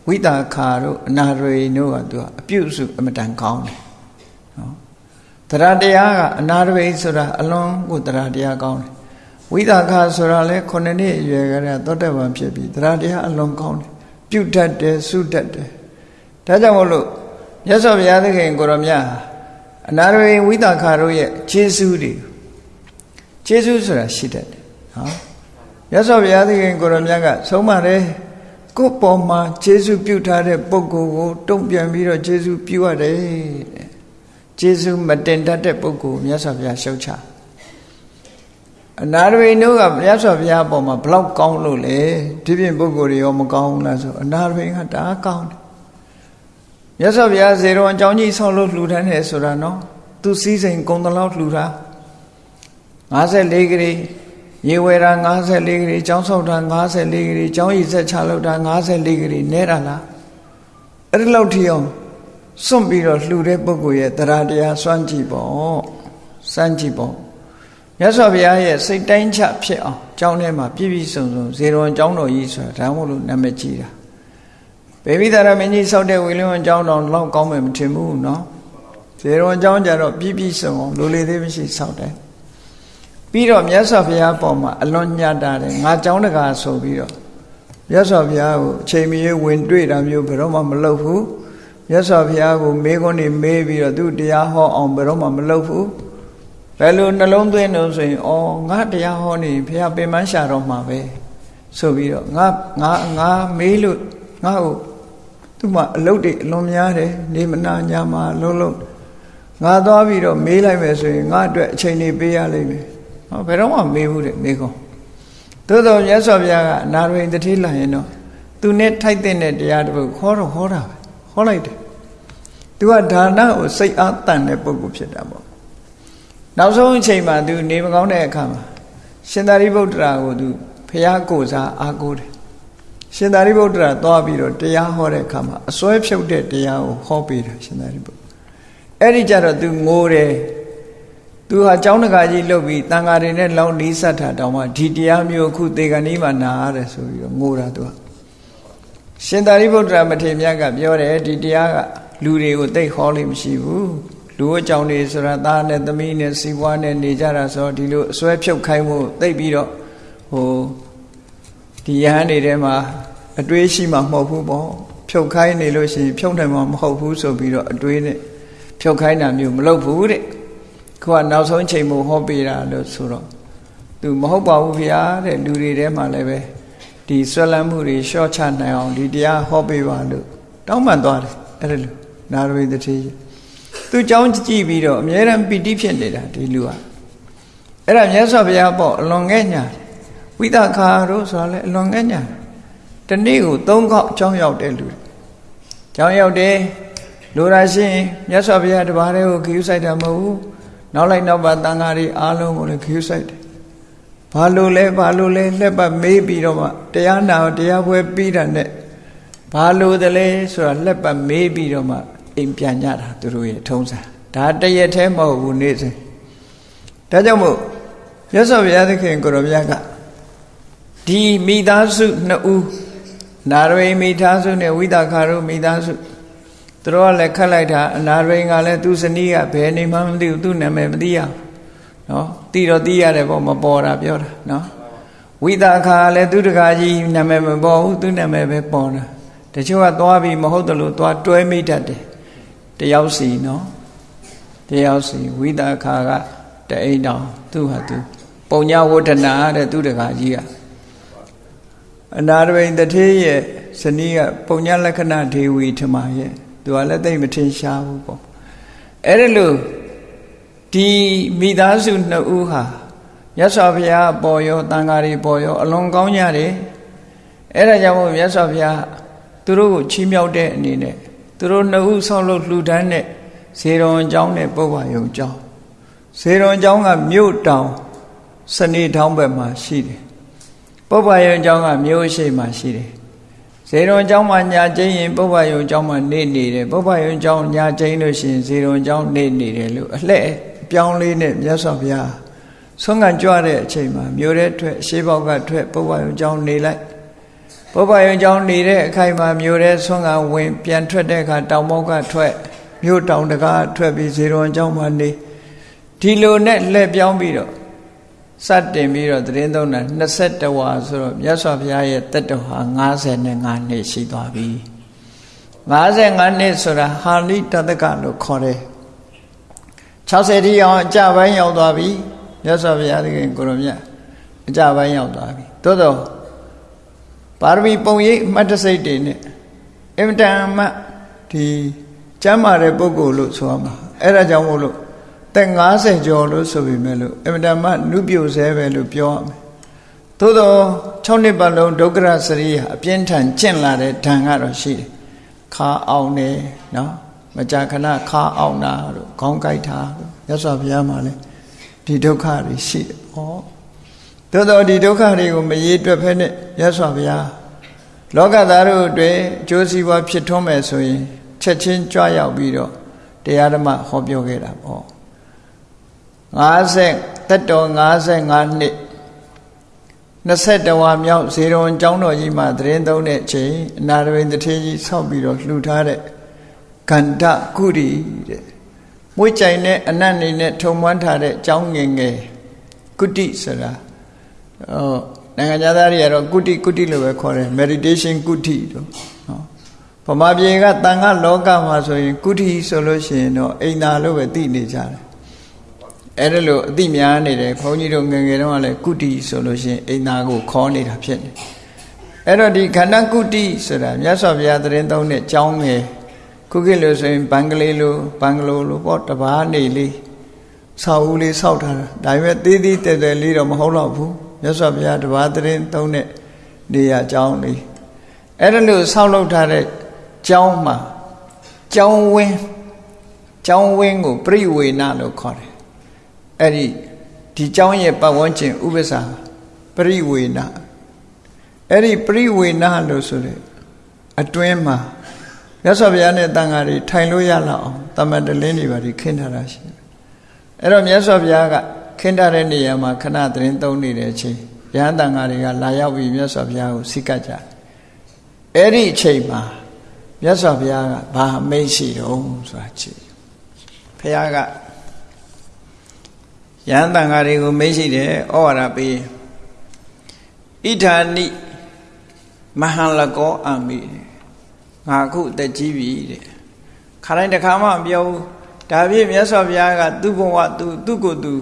ဝိတာခါတို့အနာရေတို့ကသူကအပြုစုအမတန်ကောင်းတယ်နော်တရားတရားကအနာရေဆိုတာအလွန်ကိုတရားတရားကောင်းတယ်ဝိတာခါဆိုတာလည်းခုနှစ်နှစ်အရွယ်ကလေးသောတပန်ဖြစ်ပြီးတရားတရားအလွန်ကောင်းတယ်ပြုတ်တတ်တယ်စုတတ်တယ်ဒါကြောင့်မို့လို့မြတ်စွာဘုရားသခင်ကိုရောမြတ်အနာရေဝိတာခါတို့ရဲ့ခြေစူးတွေ ခြေစူးဆိုတာရှိတတ်တယ်နော်မြတ်စွာဘုရားသခင်ကိုရောမြတ်ကဆုံးမတယ်ကိုယ်ပေါ်မှာခြေစူးပြုထားတဲ့ပုဂ္ဂိုလ်ကိုတုံ့ပြန်ပြီးတော့ခြေစူးပြုရတယ်တဲ့ခြေစူးမတင်တတ်တဲ့ပုဂ္ဂိုလ်မြတ်စွာဘုရားရှုတ်ချအနာရဝိနုကမြတ်စွာဘုရားအပေါ်မှာဘလောက်ကောင်းလို့လဲဒီပြင်ပုဂ္ဂိုလ်တွေရောမကောင်းဘူးလားဆိုအနာရဝိကဒါကောင်းတယ်မြတ်စွာဘုရားဇေရုံအကြောင်းကြီးဆောက်လို့လှူဒန်းတယ်ဆိုတာနော်သူစည်းစိမ်ကုံတလောက်လှူတာ 54ဂရီရေဝယ်တာ54ဂရီကျောင်းဆောက်တာ54ဂရီကျောင်းရည်ဆက်ချလောက်တာ54ဂရီနဲတာလားအဲ့ဒီလောက်ထိအောင်စွန့်ပြီးတော့လှူတဲ့ပုဂ္ဂိုလ်ရဲ့တရားတရားစွန့်ကြည့်ပေါ့စမ်းကြည့်ပေါ့မြတ်စွာဘုရားရဲ့စိတ်တိုင်းချဖြစ်အောင်ကျောင်းထဲမှာပြည့်ပြည့်စုံစုံဇေရွန်ကျောင်းတော်ကြီးဆိုတာဒါမှမဟုတ်နာမည်ကြီးတာဘေဘိသာရမင်းကြီးဆောက်တဲ့ဝီလင်းဝန်ကျောင်းတော်လောက်ကောင်းမယ်မထင်ဘူးနော်ဇေရွန်ကျောင်းကြတော့ပြည့်ပြည့်စုံအောင်လိုလေသေးမရှိဆောက်တယ် ပြီးတော့မြတ်စွာဘုရားပေါ်မှာအလွန်ညတ်တာတယ်ငါကျောင်းတကာဆိုပြီးတော့မြတ်စွာဘုရားကိုအချိန်မီဝင်တွေ့တာမျိုးဘယ်တော့မှမလုပ်ဘူးမြတ်စွာဘုရားကိုမေးခွန်းနေမေးပြီးတော့သူတရားဟောအောင်ဘယ်တော့မှမလုပ်ဘူးဘယ်လိုနှလုံးသွင်းလို့ဆိုရင်ဩငါတရားဟောနေဘုရားပင်မရှာတော့မှာပဲဆိုပြီးတော့ငါငါငါမေးလို့ငါ့ကိုသူ့မှာအလုတ်တွေအလွန်များတယ်နေမနာညာမှာလုံးလုံးငါသွားပြီးတော့မေးလိုက်မယ်ဆိုရင်ငါအတွက်အချိန်နေပေးရလိမ့်မယ် ဟောဘယ်တော့မှမေးဘူးတဲ့မေးကောသို့တော်မြတ်စွာဘုရားကအနာရိန်တတိလာရင်တော့သူနဲ့ထိုက်တဲ့တရားတစ်ပုဒ်ခေါ်တော့ဟောတာပဲဟောလိုက်တယ်သူကဒါနကိုစိတ်အားတန်တဲ့ပုဂ္ဂိုလ်ဖြစ်တာပေါ့နောက်ဆုံးအချိန်မှာသူနေမကောင်းတဲ့အခါမှာရှင်သာရိပုတ္တရာကိုသူဖះကိုစားအားကိုးတယ်ရှင်သာရိပုတ္တရာသွားပြီးတော့တရားဟောတဲ့အခါမှာအစွဲဖြုတ်တဲ့တရားကိုဟောပေးတာရှင်သာရိပုတ္တအဲ့ဒီကြတော့သူငိုတယ် သူဟာเจ้าတကာကြီးလှုပ်ပြီးတန်ဃာတွေနဲ့လောင်းနီးစပ်တာတောင်မှဒီတရားမျိုးအခုသေကဏီမှာနာရတယ်ဆိုပြီးတော့ငိုတာသူကရှင်သာရိပုတ္တရာမထေရမြတ်ကပြောတယ်ဒီတရားကလူတွေကိုသိဟောလို့မရှိဘူးလူအကြောင်းတွေဆိုတာသားနဲ့သမီးနဲ့စီးပွားနဲ့နေကြတာဆိုဒီလိုအစွဲဖြုတ်ခိုင်းမှုသိပြီးတော့ဟိုဒီယဟန်တွေထဲမှာအတွေးရှိမှမဟုတ်ဘူးပေါ့ဖြုတ်ခိုင်းနေလို့ရှိရင်ဖြုတ်နိုင်မှာမဟုတ်ဘူးဆိုပြီးတော့အတွေးနဲ့ဖြုတ်ခိုင်းတာမျိုးမလုပ်ဘူးတဲ့ ခုကနောက်ဆုံးချိန်မို့ဟောပေးတာလို့ဆိုတော့သူမဟုတ်ပါဘူးဗျာတဲ့လူတွေထဲမှာလည်းပဲဒီဆွဲလန်းမှုတွေရှော့ချနိုင်အောင်ဒီတရားဟောပေးပါလို့တောင်းပန်သွားတယ်အဲ့ဒါလို့နာရဝိတတိသူเจ้าကြည့်ပြီးတော့အမြဲတမ်းပီတိဖြစ်နေတာဒီလူကအဲ့ဒါမြတ်စွာဘုရားပေါ့အလွန်ငဲ့ညာဝိသခာတို့ဆိုတာလေအလွန်ငဲ့ညာတနေ့ကို၃ခေါက်အကြောင်းရောက်တဲ့လူအကြောင်းရောက်တယ်လူရာရှင်မြတ်စွာဘုရားတပါးတည်းကိုခရူးဆိုင်တာမဟုတ်ဘူး နောက်လိုက်နောက်ပါတန်ဃာတွေအားလုံးကိုလည်းခရူးဆိုင်တယ်ဘာလို့လဲဘာလို့လဲလက်ပတ်မေးပြီးတော့မှတရားနာတရားပွဲပြီးတာနဲ့ဘာလို့တလဲဆိုတာလက်ပတ်မေးပြီးတော့မှအိမ်ပြန်ကြတာသူတို့ရဲ့ထုံးစံဒါတရက်သေးမဟုတ်ဘူးနေ့စဉ်ဒါကြောင့်မို့မြတ်စွာဘုရားသခင်ကိုရောမြတ်ကဒီမိသားစုနှစ်ဦးနာရဝိမိသားစုနဲ့ဝိသခါတို့မိသားစု သူတို့ကလည်းခတ်လိုက်တာအနာရဝိကလည်းသူ့ဇနီးကဘယ်နေမှမသိဘူးသူ့နာမည်မသိရဘူးနော်သိတော့သိရတယ်ပေါ့မပေါ်တာပြောတာနော်ဝိသခါလည်းသူတကာကြီးနာမည်မပေါ်ဘူးသူ့နာမည်ပဲပေါ်တာတချို့ကသွားပြီးမဟုတ်တယ်လို့သွားတွဲမိတတ်တယ်တယောက်စီနော်တယောက်စီဝိသခါကတအိမ်တော်သူဟာသူပုံညာဝဋ္ဌနာတဲ့သူတကာကြီးကအနာရဝိန်တထေးရဲ့ဇနီးကပုံညာလက္ခဏာဒေဝီထမရဲ့ သူကလည်းသိမထင်ရှားဘူးပေါ့အဲ့ဒါလို့ဒီမိသားစုနှစ်ဦးဟာမြတ်စွာဘုရားပေါ်ရောတန်ဃာတွေပေါ်ရောအလွန်ကောင်းကြတယ်အဲ့ဒါကြောင့်မို့မြတ်စွာဘုရားသူတို့ကိုချီးမြှောက်တဲ့အနေနဲ့သူတို့နှစ်ဦးဆောက်လုပ်လှူဒန်းတဲ့ဇေရွန်ကျောင်းနဲ့ပုဗ္ဗယုံကျောင်းဇေရွန်ကျောင်းကမြို့တောင်စနေထောင်းဘက်မှာရှိတယ်ပုဗ္ဗယုံကျောင်းကမြို့ရှိမှာရှိတယ် ဇေရွန်ကျောင်းမှာညာကျင်းရင်ပုဗ္ဗယုံကျောင်းမှာနေနေတယ်ပုဗ္ဗယုံကျောင်းညာကျင်းလို့ရှိရင်ဇေရွန်ကျောင်းနေနေတယ်လို့အလှဲ့ပြောင်းလေးနဲ့မြတ်စွာဘုရားဆုံးခံကြွတဲ့အချိန်မှာမြို့ထဲထွက်ရှေးဘောက်ကထွက်ပုဗ္ဗယုံကျောင်းနေလိုက်ပုဗ္ဗယုံကျောင်းနေတဲ့အခိုက်မှာမြို့ထဲဆုံးခံဝင်ပြန်ထွက်တဲ့အခါတောင်ဘောက်ကထွက်မြို့တောင်တကားထွက်ပြီးဇေရွန်ကျောင်းမှာနေဒီလိုနဲ့လှည့်ပြောင်းပြီးတော့ စတင်ပြီးတော့သတင်းသုံးတာ21ဝါဆိုတော့မြတ်စွာဘုရားရဲ့တက်တော်ဟာ55နှစ်ရှိသွားပြီ55နှစ်ဆိုတာဟာလိတတကလို့ခေါ်တယ်60တိအောင်အကြပိုင်းရောက်သွားပြီမြတ်စွာဘုရားသခင်ကိုရမြတ်အကြပိုင်းရောက်သွားပြီသို့တော့ပါရမီပုံရိပ်မှတ်တစိတ်တွေနဲ့အင်မတန်မှဒီကျမ်းမာတဲ့ပုဂ္ဂိုလ်လို့ဆိုရမှာအဲ့ဒါကြောင့်မို့လို့ သက်90ကျော်လို့ဆိုပေမဲ့လို့အင်မတန်မှနုပြိုဆဲပဲလို့ပြောရမယ်သို့တော့6နှစ်ပတ်လုံးဒုက္ခရစရိယအပြင်းထန်ကျင့်လာတဲ့ဓာန်ကတော့ရှိတယ်ခါအောင်နေနော်မကြာခဏခါအောင်တာတို့ခေါင်းကိုက်တာတို့ရသော်ဘုရားမှာလည်းဒဒီဒုက္ခတွေရှိတယ်ဟောသို့တော့ဒီဒုက္ခတွေကိုမရေးတွက်ဖဲနဲ့ရသော်ဗျာလောကသားတို့အတွက်အကျိုးစီးပွားဖြစ်ထွန်းမယ်ဆိုရင်ချက်ချင်းကြွရောက်ပြီးတော့တရားဓမ္မဟောပြောခဲ့တာပေါ့ 50တက်တော်55နှစ်21ဝါမြောက်ဇေရုံကျောင်းတော်ကြီးမှာသတင်းသုံးတဲ့အချိန်အနာရဝိန်တထေးကြီးဆောက်ပြီးတော့လှူထားတဲ့ကန္တကုရီတဲ့မွေးကြိုင်တဲ့အနတ်နေနဲ့ထုံမွမ်းထားတဲ့ကျောင်းငယ်ငယ်ကုတိဆိုတာဟောနိုင်ငံသားတွေကတော့ကုတိကုတိလို့ပဲခေါ်တယ် meditation ကုတိတို့နော်ဗမာပြည်ကတန်ခါလောကမှာဆိုရင်ကုတိဆိုလို့ရှိရင်တော့အိမ်သာလို့ပဲသိနေကြတယ် အဲ့ဒါလို့အသိများနေတယ်ဘုန်းကြီးတို့ငယ်ငယ်တုန်းကလည်းကုတိဆိုလို့ရှိရင်အိမ်သာကိုခေါ်နေတာဖြစ်နေအဲ့တော့ဒီခန္ဓာကုတိဆိုတာမြတ်စွာဘုရားသတင်းသုံးတဲ့ကျောင်းငယ်ခုခေတ်လို့ဆိုရင်ဘင်္ဂလီလိုဘင်္ဂလိုလိုပေါ့တပားနေလေးဆောက်ဦးလေးဆောက်ထားတာဒါပေမဲ့သေးသေးတဲတဲလေးတော့မဟုတ်တော့ဘူးမြတ်စွာဘုရားတပားသတင်းသုံးတဲ့နေရာကျောင်းလေးအဲ့ဒါလို့ဆောက်လုပ်ထားတဲ့ကျောင်းမှာကျောင်းဝင်းကျောင်းဝင်းကိုပြိဝေနလို့ခေါ်တယ် အဲ့ဒီဒီကျောင်းရဲ့ပတ်ဝန်းကျင်ဥပ္ပစာပြိဝေနအဲ့ဒီပြိဝေနလို့ဆိုတဲ့အတွင်းမှာမြတ်စွာဘုရားနဲ့တန်ဃာတွေထိုင်လို့ရလောက်အောင်တမန်တလင်းတွေပါဒီခင်းထားတာရှိတယ်အဲ့တော့မြတ်စွာဘုရားကခင်းထားတဲ့နေရာမှာခဏသတင်းသုံးနေတဲ့အချိန်ရဟန်းတန်ဃာတွေကလာရောက်ပြီးမြတ်စွာဘုရားကိုစိတ်ကကြအဲ့ဒီအချိန်မှာမြတ်စွာဘုရားကဘာမိတ်ရှိတော့ဆိုတာကြည့်ဘုရားက ရဟန်းတန်ဃာတွေကိုမိတ်ရှိတယ်ဩဝါဒပေးဣဋ္ဌာနိမဟာလကောအမိငါအခုတက်ကြီးပြီတဲ့ခါတိုင်းတစ်ခါမှမပြောဘူးဒါပြည့်မြတ်စွာဘုရားကသူ့ဘဝသူသူ့ကိုယ်သူ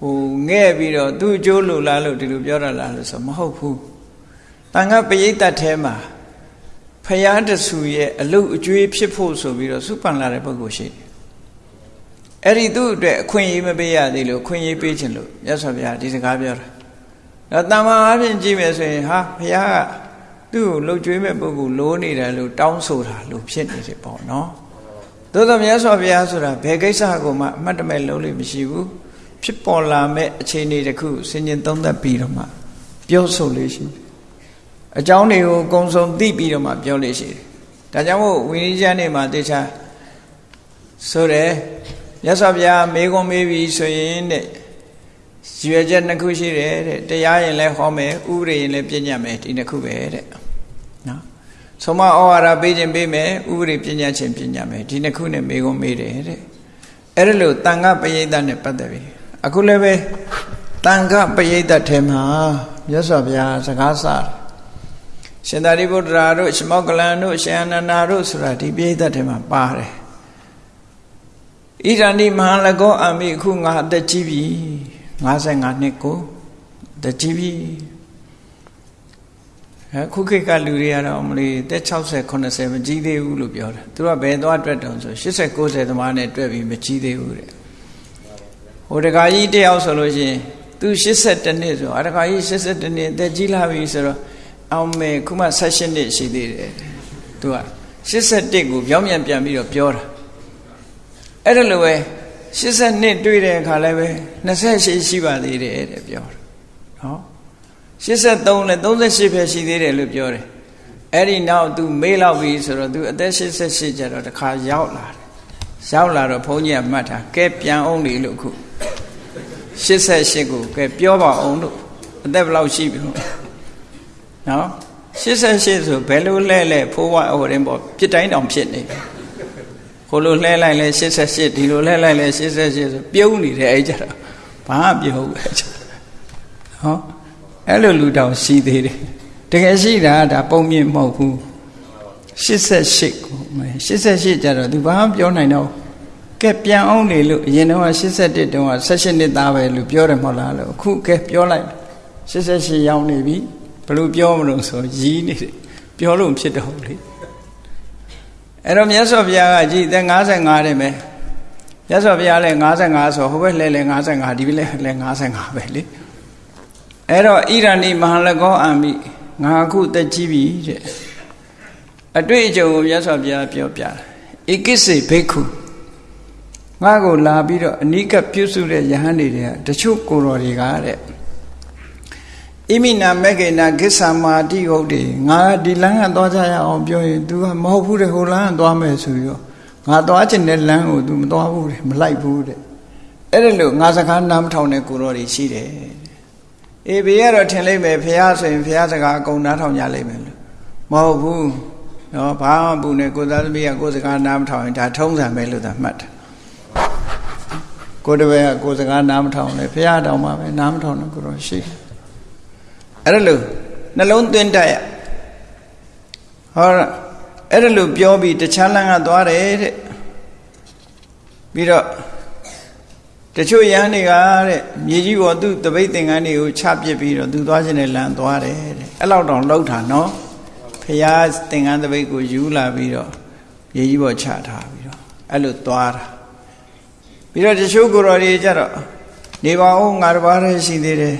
ဟိုငဲ့ပြီးတော့သူ့အကျိုးလိုလားလို့ဒီလိုပြောရလားလို့ဆိုမဟုတ်ဘူးတန်ခါပရိသတ်ထဲမှာဖရာတဆူရဲ့အလုတ်အကျွေးဖြစ်ဖို့ဆိုပြီးတော့စုပန်လာတဲ့ပုဂ္ဂိုလ်ရှိတယ် အဲ့ဒီသူ့အတွက်အခွင့်အရေးမပေးရသေးလို့အခွင့်အရေးပေးခြင်းလို့မြတ်စွာဘုရားဒီစကားပြောတာတော့တမ္မာအပြင်ကြည့်မယ်ဆိုရင်ဟာဘုရားကသူ့ကိုလှုပ်ကြွေးမဲ့ပုဂ္ဂိုလ်လိုးနေတယ်လို့တောင်းဆိုတာလို့ဖြစ်နေတယ်ပေါ့နော်သို့သောမြတ်စွာဘုရားဆိုတာဘယ်ကိစ္စကိုမှအမှတ်တမဲ့လုံးလို့မရှိဘူးဖြစ်ပေါ်လာမဲ့အခြေအနေတစ်ခုဆင်ញင်သုံးသပ်ပြီးတော့မှပြောဆိုလေးရှိတယ်အကြောင်းတွေကိုအကုန်စုံသိပြီးတော့မှပြောလေးရှိတယ်ဒါကြောင့်မို့ဝိနည်းကျမ်းနေမှာတေချာဆိုတယ် မြတ်စွာဘုရားမေကွန်မေးပြီဆိုရင်တဲ့ရွယ်ချက်နှစ်ခုရှိတယ်တဲ့တရားရင်လည်းဟောမယ်ဥပဒေရင်လည်းပြညတ်မယ်ဒီနှစ်ခုပဲတဲ့နော်ဆုံးမဩဝါဒပေးခြင်းပေးမယ်ဥပဒေပြညတ်ခြင်းပြညတ်မယ်ဒီနှစ်ခုနဲ့မေကွန်မေးတယ်တဲ့အဲ့ဒါလို့တန်ခပရိသတ်နဲ့ပတ်သက်ပြီအခုလည်းပဲတန်ခပရိသတ်ထဲမှာမြတ်စွာဘုရားစကားစားရှင်သာရိပုတ္တရာတို့ရှမောကလန်တို့ရှင်အနန္ဒာတို့ဆိုတာဒီပရိသတ်ထဲမှာပါတယ် ဣဒန္တိမဟာလကောအမိအခုငါအသက်ကြီးပြီ55နှစ်ကိုအသက်ကြီးပြီအခုခေတ်ကလူတွေကတော့မလို့တက်60 80မကြီးသေးဘူးလို့ပြောတယ်သူကဘယ်သွားတွက်တုံဆို80 90သမားနဲ့တွက်ပြီးမကြီးသေးဘူးတဲ့ဟိုတခါကြီးတယောက်ဆိုလို့ရှိရင်သူ82နှစ်ဆိုအတခါကြီး82နှစ်အသက်ကြီးလာပြီဆိုတော့အောင်မေခုမှ16နှစ်ရှိသေးတယ်သူက81ကိုပြောင်းပြန်ပြန်ပြီးတော့ပြောတာ အဲ့ဒါလိုပဲ80နှစ်တွေ့တဲ့အခါလည်းပဲ28ရှိပါသေးတယ်တဲ့ပြောတယ်နော်83နဲ့38ပဲရှိသေးတယ်လို့ပြောတယ်အဲ့ဒီနောက် तू မေးလောက်ပြီဆိုတော့ तू အသက်88ကျတော့တခါရောက်လာတယ်ရောက်လာတော့ဘုန်းကြီးကမှတ်တာကဲပြန်အောင်လေလို့ခု88ကိုကဲပြောပါအောင်လို့အသက်ဘယ်လောက်ရှိပြီနော်88ဆိုဘယ်လိုလဲလဲဖိုးဝဟိုရင်ပေါ့ပြစ်တိုင်းတောင်ဖြစ်နေ ခိုလိုလှဲလိုက်လဲ88ဒီလိုလှဲလိုက်လဲ88ဆိုပြုံးနေတယ်အဲ့ကြတော့ဘာမှပြုံးဘူးအဲ့ကြဟောအဲ့လိုလူတောင်ရှိသေးတယ်တကယ်ရှိတာဒါပုံမြင့်မဟုတ်ဘူး88ကို88ကျတော့သူဘာမှပြောနိုင်တော့ကဲပြန်အောင်နေလို့အရင်တော့81တုန်းက16နှစ်သားပဲလို့ပြောတယ်မဟုတ်လားလို့အခုကဲပြောလိုက်88ရောက်နေပြီဘယ်လိုပြောမလို့ဆိုရီးနေတယ်ပြောလို့ဖြစ်တော့လေ အဲ့တော့မြတ်စွာဘုရားကကြည်သက်55တဲ့မယ်မြတ်စွာဘုရားလည်း55ဆိုဟိုဘက်လဲလဲ55ဒီဘက်လဲလဲ55ပဲလေအဲ့တော့ဣရဏိမဟာလကောအာမိငါအခုတက်ကြီးပြီတဲ့အတွေ့အကြုံကိုမြတ်စွာဘုရားပြောပြတယ်ဧကိစေဘိက္ခုငါကိုလာပြီးတော့အနိကပြုစုတဲ့ယဟန်တွေကတချို့ကိုတော်တွေကတဲ့ ဣမိနာမကေနာကိစ္ဆာမာတိဟုတ်တယ်ငါဒီလမ်းကသွားကြရအောင်ပြောရင် तू ကမဟုတ်ဘူးတဲ့ဟိုလမ်းကသွားမယ်ဆိုပြီးတော့ငါသွားချင်တဲ့လမ်းကို तू မသွားဘူးတဲ့မလိုက်ဘူးတဲ့အဲ့ဒါလို့ငါစကားနားမထောင်တဲ့ကိုတော်တွေရှိတယ်အေးဘေးကတော့ထင်လိုက်မယ်ဖះဆိုရင်ဖះစကားအကုန်နားထောင်ကြလိမ့်မယ်လို့မဟုတ်ဘူးနော်ဘာမှဘူးနဲ့ကိုသားသမီးကကိုစကားနားမထောင်ရင်ဒါထုံးစံပဲလို့သာမှတ်တယ်ကိုတပည့်ကကိုစကားနားမထောင်လေဖះတောင်မှပဲနားမထောင်တော့ကိုတော့ရှိတယ် အဲ့ဒါလို့နှလုံးသွင်းတတ်ရဟောအဲ့ဒါလို့ပြောပြီးတခြားလမ်းကသွားတယ်တဲ့ပြီးတော့တချို့ရဟန်းတွေကတဲ့မြေကြီးပေါ်သူ့တပိတ်သင်္ကန်းတွေကိုချပစ်ပြီးတော့သူသွားခြင်းနဲ့လမ်းသွားတယ်တဲ့အဲ့လောက်တောင်လောက်တာနော်ဖရာသင်္ကန်းတပိတ်ကိုယူလာပြီးတော့မြေကြီးပေါ်ချထားပြီးတော့အဲ့လိုသွားတာပြီးတော့တချို့ကိုယ်တော်တွေကြတော့နေပါဦးငါတစ်ပါးတည်းရှိသေးတယ်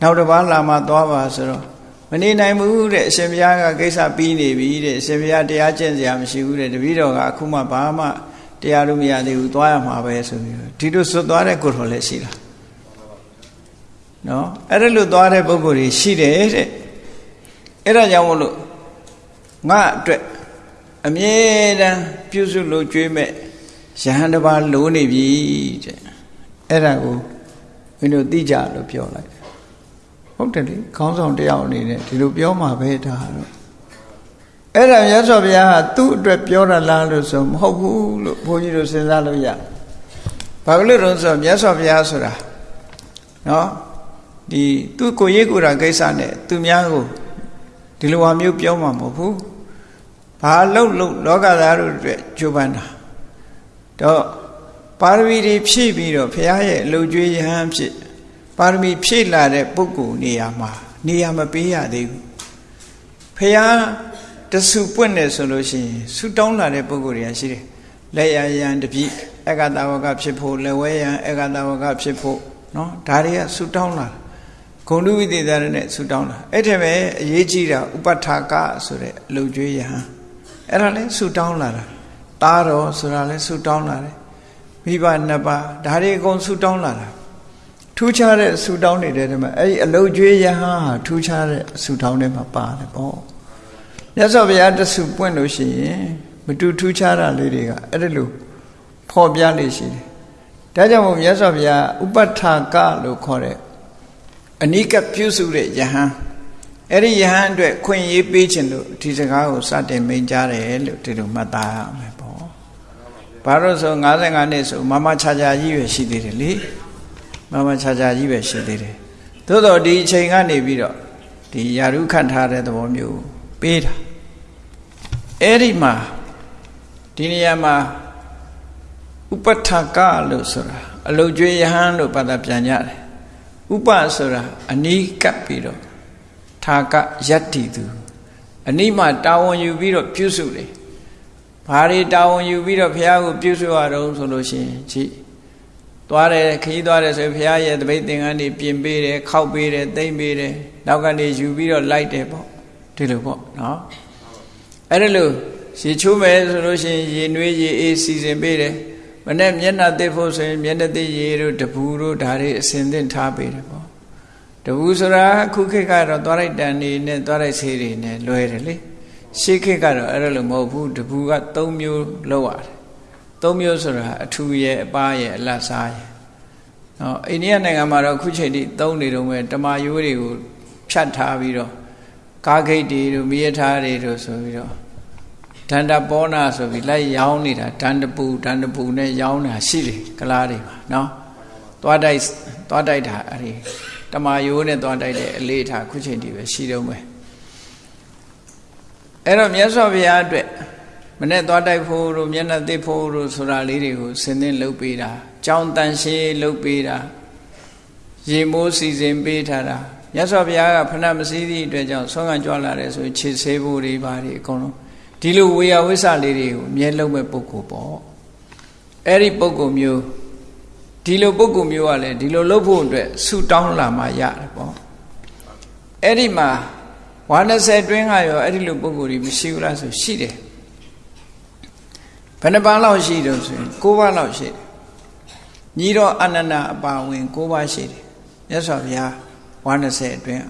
နောက်တစ်ပါးလာမှသွားပါဆိုတော့မနေနိုင်ဘူးတဲ့အရှင်ဘုရားကကိစ္စပြီးနေပြီတဲ့အရှင်ဘုရားတရားကျင့်စရာမရှိဘူးတဲ့တပည့်တော်ကအခုမှဘာမှတရားလို့မရသေးဘူးသွားရမှာပဲဆိုပြီးတော့ဒီလိုစွတ်သွားတဲ့ကိုယ်တော်လည်းရှိတာနော်အဲ့ဒါလို့သွားတဲ့ပုဂ္ဂိုလ်တွေရှိတယ်တဲ့အဲ့ဒါကြောင့်မလို့ငါအတွက်အမြဲတမ်းပြုစုလို့ကြွေးမဲ့ယဟန်တစ်ပါးလိုနေပြီတဲ့အဲ့ဒါကိုမင်းတို့သိကြလို့ပြောလိုက် ဟုတ်တယ်လေခေါင်းဆောင်တယောက်အနေနဲ့ဒီလိုပြောမှာပဲဒါတော့အဲ့ဒါမြတ်စွာဘုရားကသူ့အတွက်ပြောရလားလို့ဆိုမဟုတ်ဘူးလို့ဘုန်းကြီးတို့စဉ်းစားလို့ရဘာလို့လဲဆိုတော့မြတ်စွာဘုရားဆိုတာနော်ဒီသူ့ကိုရေးကိုယ်တာကိစ္စနဲ့သူများကိုဒီလိုဟာမျိုးပြောမှာမဟုတ်ဘူးဘာလို့လို့လောကသားတို့အတွက်ကြိုးပမ်းတာတော့ပါရမီတွေဖြည့်ပြီးတော့ဘုရားရဲ့အလုပ်ကျွေးရဟန်းဖြစ် ပါရမီဖြည့်လာတဲ့ပုဂ္ဂိုလ်နေရာမှာနေရာမပေးရသေးဘူးဘုရားတဆူပွင့်နေဆိုလို့ရှိရင်ဆူတောင်းလာတဲ့ပုဂ္ဂိုလ်တွေကရှိတယ်လက်ရယံတပိအက္ခတဝကဖြစ်ဖို့လက်ဝဲယံအက္ခတဝကဖြစ်ဖို့နော်ဒါတွေကဆူတောင်းလာဂုံတုဝိသေသရနဲ့ဆူတောင်းလာအဲ့ထက်ပဲအရေးကြီးတာဥပဋ္ဌာကဆိုတဲ့အလုကျွေးယဟန်အဲ့ဒါလဲဆူတောင်းလာတာတားတော်ဆိုတာလဲဆူတောင်းလာတယ်မိဘနှစ်ပါးဒါတွေအကုန်ဆူတောင်းလာတာ ထူးခြားတဲ့ဆူတောင်းနေတဲ့ထဲမှာအဲ့ဒီအလုကျွေးယဟန်ဟာထူးခြားတဲ့ဆူတောင်းထဲမှာပါတယ်ပေါ့မြတ်စွာဘုရားတဆူပွင့်လို့ရှိရင်မတူထူးခြားတာလေးတွေကအဲ့ဒါလို့ဖော်ပြလေးရှိတယ်ဒါကြောင့်မို့မြတ်စွာဘုရားဥပဋ္ဌာကလို့ခေါ်တဲ့အနိကပြုစုတဲ့ယဟန်အဲ့ဒီယဟန်အတွက်ခွင့်ရေးပေးခြင်းလို့ဒီစကားကိုစတင်မိန်ကြားတယ်လို့ဒီလိုမှတ်သားရမယ်ပေါ့ဘာလို့ဆို55နှစ်ဆိုမမချာချာကြီးပဲရှိသေးတယ်လေ မမချာချာကြီးပဲရှိသေးတယ်သို့တော့ဒီအချိန်ကနေပြီးတော့ဒီယာရုခတ်ထားတဲ့သဘောမျိုးပေးတာအဲ့ဒီမှာဒီနေရာမှာဥပဋ္ဌကလို့ဆိုတာအလုတ်ကျွေးယဟန်လို့ဘာသာပြန်ကြတယ်ဥပဆိုတာအနိကပ်ပြီးတော့ထာကယတ္တိသူအနိမတာဝန်ယူပြီးတော့ပြုစုတယ်ဘာတွေတာဝန်ယူပြီးတော့ဘုရားကိုပြုစုရတော့ဆိုလို့ရှိရင်ကြည့် သွားတယ်ခရီးသွားတယ်ဆိုဘုရားရဲ့တပိတ်သင်္ကန်းတွေပြင်ပေးတယ်ခောက်ပေးတယ်သိမ့်ပေးတယ်နောက်ကနေယူပြီးတော့လိုက်တယ်ပေါ့ဒီလိုပေါ့နော်အဲ့ဒါလို့ရေချိုးမယ်ဆိုလို့ရှိရင်ရေနွေးရေအေးစီစဉ်ပေးတယ်မနဲ့မျက်နှာသိဖို့ဆိုရင်မျက်နှာသိရေတို့တပူတို့ဒါတွေအစင်သင့်ထားပေးတယ်ပေါ့တပူဆိုတာခုခေတ်ကတော့သွားလိုက်တန်နေနဲ့သွားလိုက်ဆေးတွေနဲ့လွယ်တယ်လေရှေးခေတ်ကတော့အဲ့လိုမဟုတ်ဘူးတပူက၃မျိုးလောက်ရတယ် ၃မျိုးဆိုတာအထူရဲ့အပားရဲ့အလတ်စားရဲ့နော်အိန္ဒိယနိုင်ငံမှာတော့ခုချိန်ထိသုံးနေတော့မဲ့တမာယိုးတွေကိုဖြတ်ထားပြီးတော့ကားဂိတ်တွေတို့မိရထားတွေတို့ဆိုပြီးတော့ဒန္တပောနာဆိုပြီးလိုက်ရောင်းနေတာဒန္တပူဒန္တပူနဲ့ရောင်းတာရှိတယ်ကလားတွေမှာနော်သွားတိုက်သွားတိုက်တာအဲ့ဒီတမာယိုးနဲ့သွားတိုက်တဲ့အလေးထားခုချိန်တည်းပဲရှိတော့မယ်အဲ့တော့မြတ်စွာဘုရားအတွက် မနဲ့သွားတိုက်ဖို့တို့မျက်နှာသိဖို့တို့ဆိုတာလေးတွေကိုဆင်းသင်းလုပ်ပေးတာကြောင်းတန်ရှင်းလုပ်ပေးတာရေမိုးစီစဉ်ပေးထားတာမြတ်စွာဘုရားကဖဏမစည်းသည့်အတွက်ကြောင့်ဆွမ်းခံကြွလာတယ်ဆိုခြေဆေးဖို့တွေပါဒီအကုန်လုံးဒီလိုဝေယဝိဆလေးတွေကိုအမြဲလုံးမဲ့ပုဂ္ဂိုလ်ပေါ့အဲ့ဒီပုဂ္ဂိုလ်မျိုးဒီလိုပုဂ္ဂိုလ်မျိုးကလည်းဒီလိုလုပ်ဖို့အတွက်ဆူတောင်းလာမှရတယ်ပေါ့အဲ့ဒီမှာဝါ20တွင်းကရောအဲ့ဒီလိုပုဂ္ဂိုလ်တွေမရှိဘူးလားဆိုရှိတယ်ဘ ယ်နှပါးလောက်ရှိတော့ဆိုရင်9ပါးလောက်ရှိတယ်ညီတော်အနန္ဒအပါဝင်၉ပါးရှိတယ်မြတ်စွာဘုရားဝါ20အတွင်း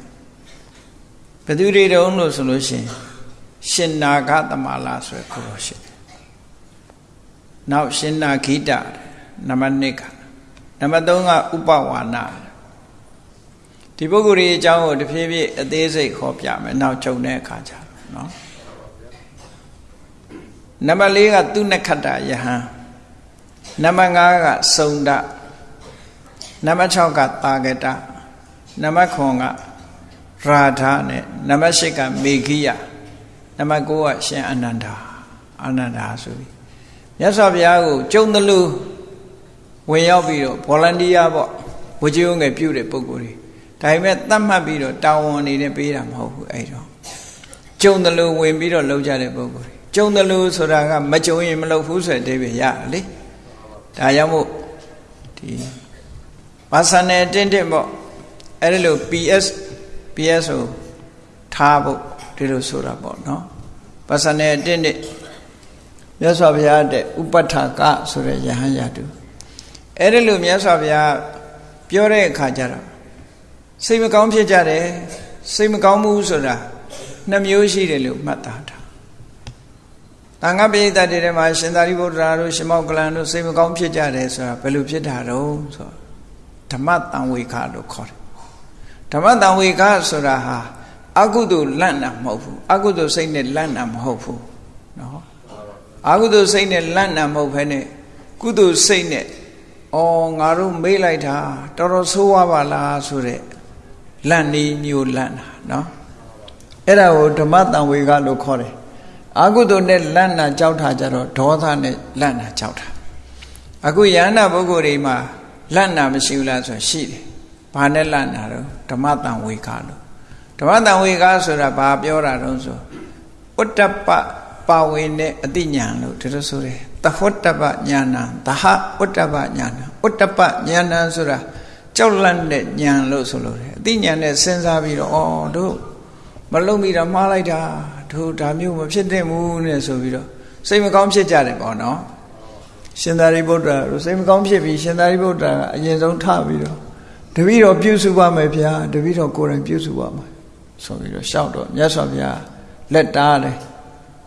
ဘယ်သူတွေတုံးလို့ဆိုလို့ရှိရင်ရှင်နာဂသမလာဆိုရခုတော်ရှိတယ်နောက်ရှင်နာခိတနံပါတ်1ကနံပါတ်3ကဥပဝါနာဒီပုဂ္ဂိုလ်ရဲ့အကြောင်းကိုတဖြည်းဖြည်းအသေးစိတ်ခေါ်ပြမယ်နောက်ကြုံတဲ့အခါကျတော့နော် နံပါတ်4ကသူနခတ္တယဟန်နံပါတ်5ကစုံဒနံပါတ်6ကတာဂတနံပါတ်9ကရာဓာနဲ့နံပါတ်8ကမေခိယနံပါတ်9ကရှင်အနန္ဒာအနန္ဒာဆိုပြီးမြတ်စွာဘုရားကိုကြုံတယ်လို့ဝင်ရောက်ပြီးတော့ volunteer ပေါ့ဝကြုံငယ်ပြုတဲ့ပုံကိုယ်တွေဒါပေမဲ့သတ်မှတ်ပြီးတော့တာဝန်အနေနဲ့ပေးတာမဟုတ်ဘူးအဲ့တော့ကြုံတယ်လို့ဝင်ပြီးတော့လုပ်ကြတဲ့ပုံကိုယ်တွေ ကြုံတယ်လို့ဆိုတာကမကြုံရင်မလုပ်ဘူးဆိုတဲ့အဓိပ္ပာယ်ရတယ်လေဒါကြောင့်မို့ဒီဘာသာနယ်တင်းတင်းပေါ့အဲ့ဒီလို PS PS ကိုထားဖို့ဒီလိုဆိုတာပေါ့နော်ဘာသာနယ်တင်းတင်းမြတ်စွာဘုရားတဲ့ဥပဋ္ဌာကဆိုတဲ့ယဟန်ရတုအဲ့ဒီလိုမြတ်စွာဘုရားပြောတဲ့အခါကျတော့စိတ်မကောင်းဖြစ်ကြတယ်စိတ်မကောင်းမှုဆိုတာနှမျိုးရှိတယ်လို့မှတ်သားတာ တန်ခါပိဋကတ်တွေမှာရှင်သာရိပုတ္တရာတို့ရှင်မောကလန်တို့စိတ်မကောင်းဖြစ်ကြတယ်ဆိုတာဘယ်လိုဖြစ်တာတော့ဆိုဓမ္မတံဝေခလို့ခေါ်တယ်ဓမ္မတံဝေခဆိုတာဟာအကုသိုလ်လန့်တာမဟုတ်ဘူးအကုသိုလ်စိတ်နဲ့လန့်တာမဟုတ်ဘူးနော်အကုသိုလ်စိတ်နဲ့လန့်တာမဟုတ်ဘဲနဲ့ကုသိုလ်စိတ်နဲ့အော်ငါတို့မေးလိုက်တာတော်တော်ဆိုးဝါပါလားဆိုတဲ့လန့်နေမျိုးလန့်တာနော်အဲ့ဒါကိုဓမ္မတံဝေကလို့ခေါ်တယ် အာဟုတုနဲ့လန့်နာကြောက်တာကြတော့ဒေါသနဲ့လန့်နာကြောက်တာအခုယန္နာပုဂ္ဂိုလ်တွေမှာလန့်နာမရှိဘူးလားဆိုရှိတယ်ဘာနဲ့လန့်နာတော့ဓမ္မတံဝေကလို့ဓမ္မတံဝေကဆိုတာဘာပြောတာတော့ဆိုဥတ္တပပါဝင်တဲ့အတိညာလို့ဒီလိုဆိုတယ်သဟောတ္တပညာဏသဟဥတ္တပညာဏဥတ္တပညာဏဆိုတာကြောက်လန့်တဲ့ဉာဏ်လို့ဆိုလို့တယ်အတိညာနဲ့စဉ်းစားပြီးတော့ဩတို့မလုံးမိတာမှားလိုက်တာ တို့ဒါမျိုးမဖြစ်သင့်ဘူးနဲ့ဆိုပြီးတော့စိတ်မကောင်းဖြစ်ကြတယ်ပေါ့နော်ရှင်သာရိပုတ္တရာတို့စိတ်မကောင်းဖြစ်ပြီးရှင်သာရိပုတ္တရာကအရင်ဆုံးထပြီးတော့တပည့်တော်ပြုစုပါမယ်ဗျာတပည့်တော်ကိုယ်တိုင်ပြုစုပါမယ်ဆိုပြီးတော့ရှောက်တော့မြတ်စွာဘုရားလက်တားတယ်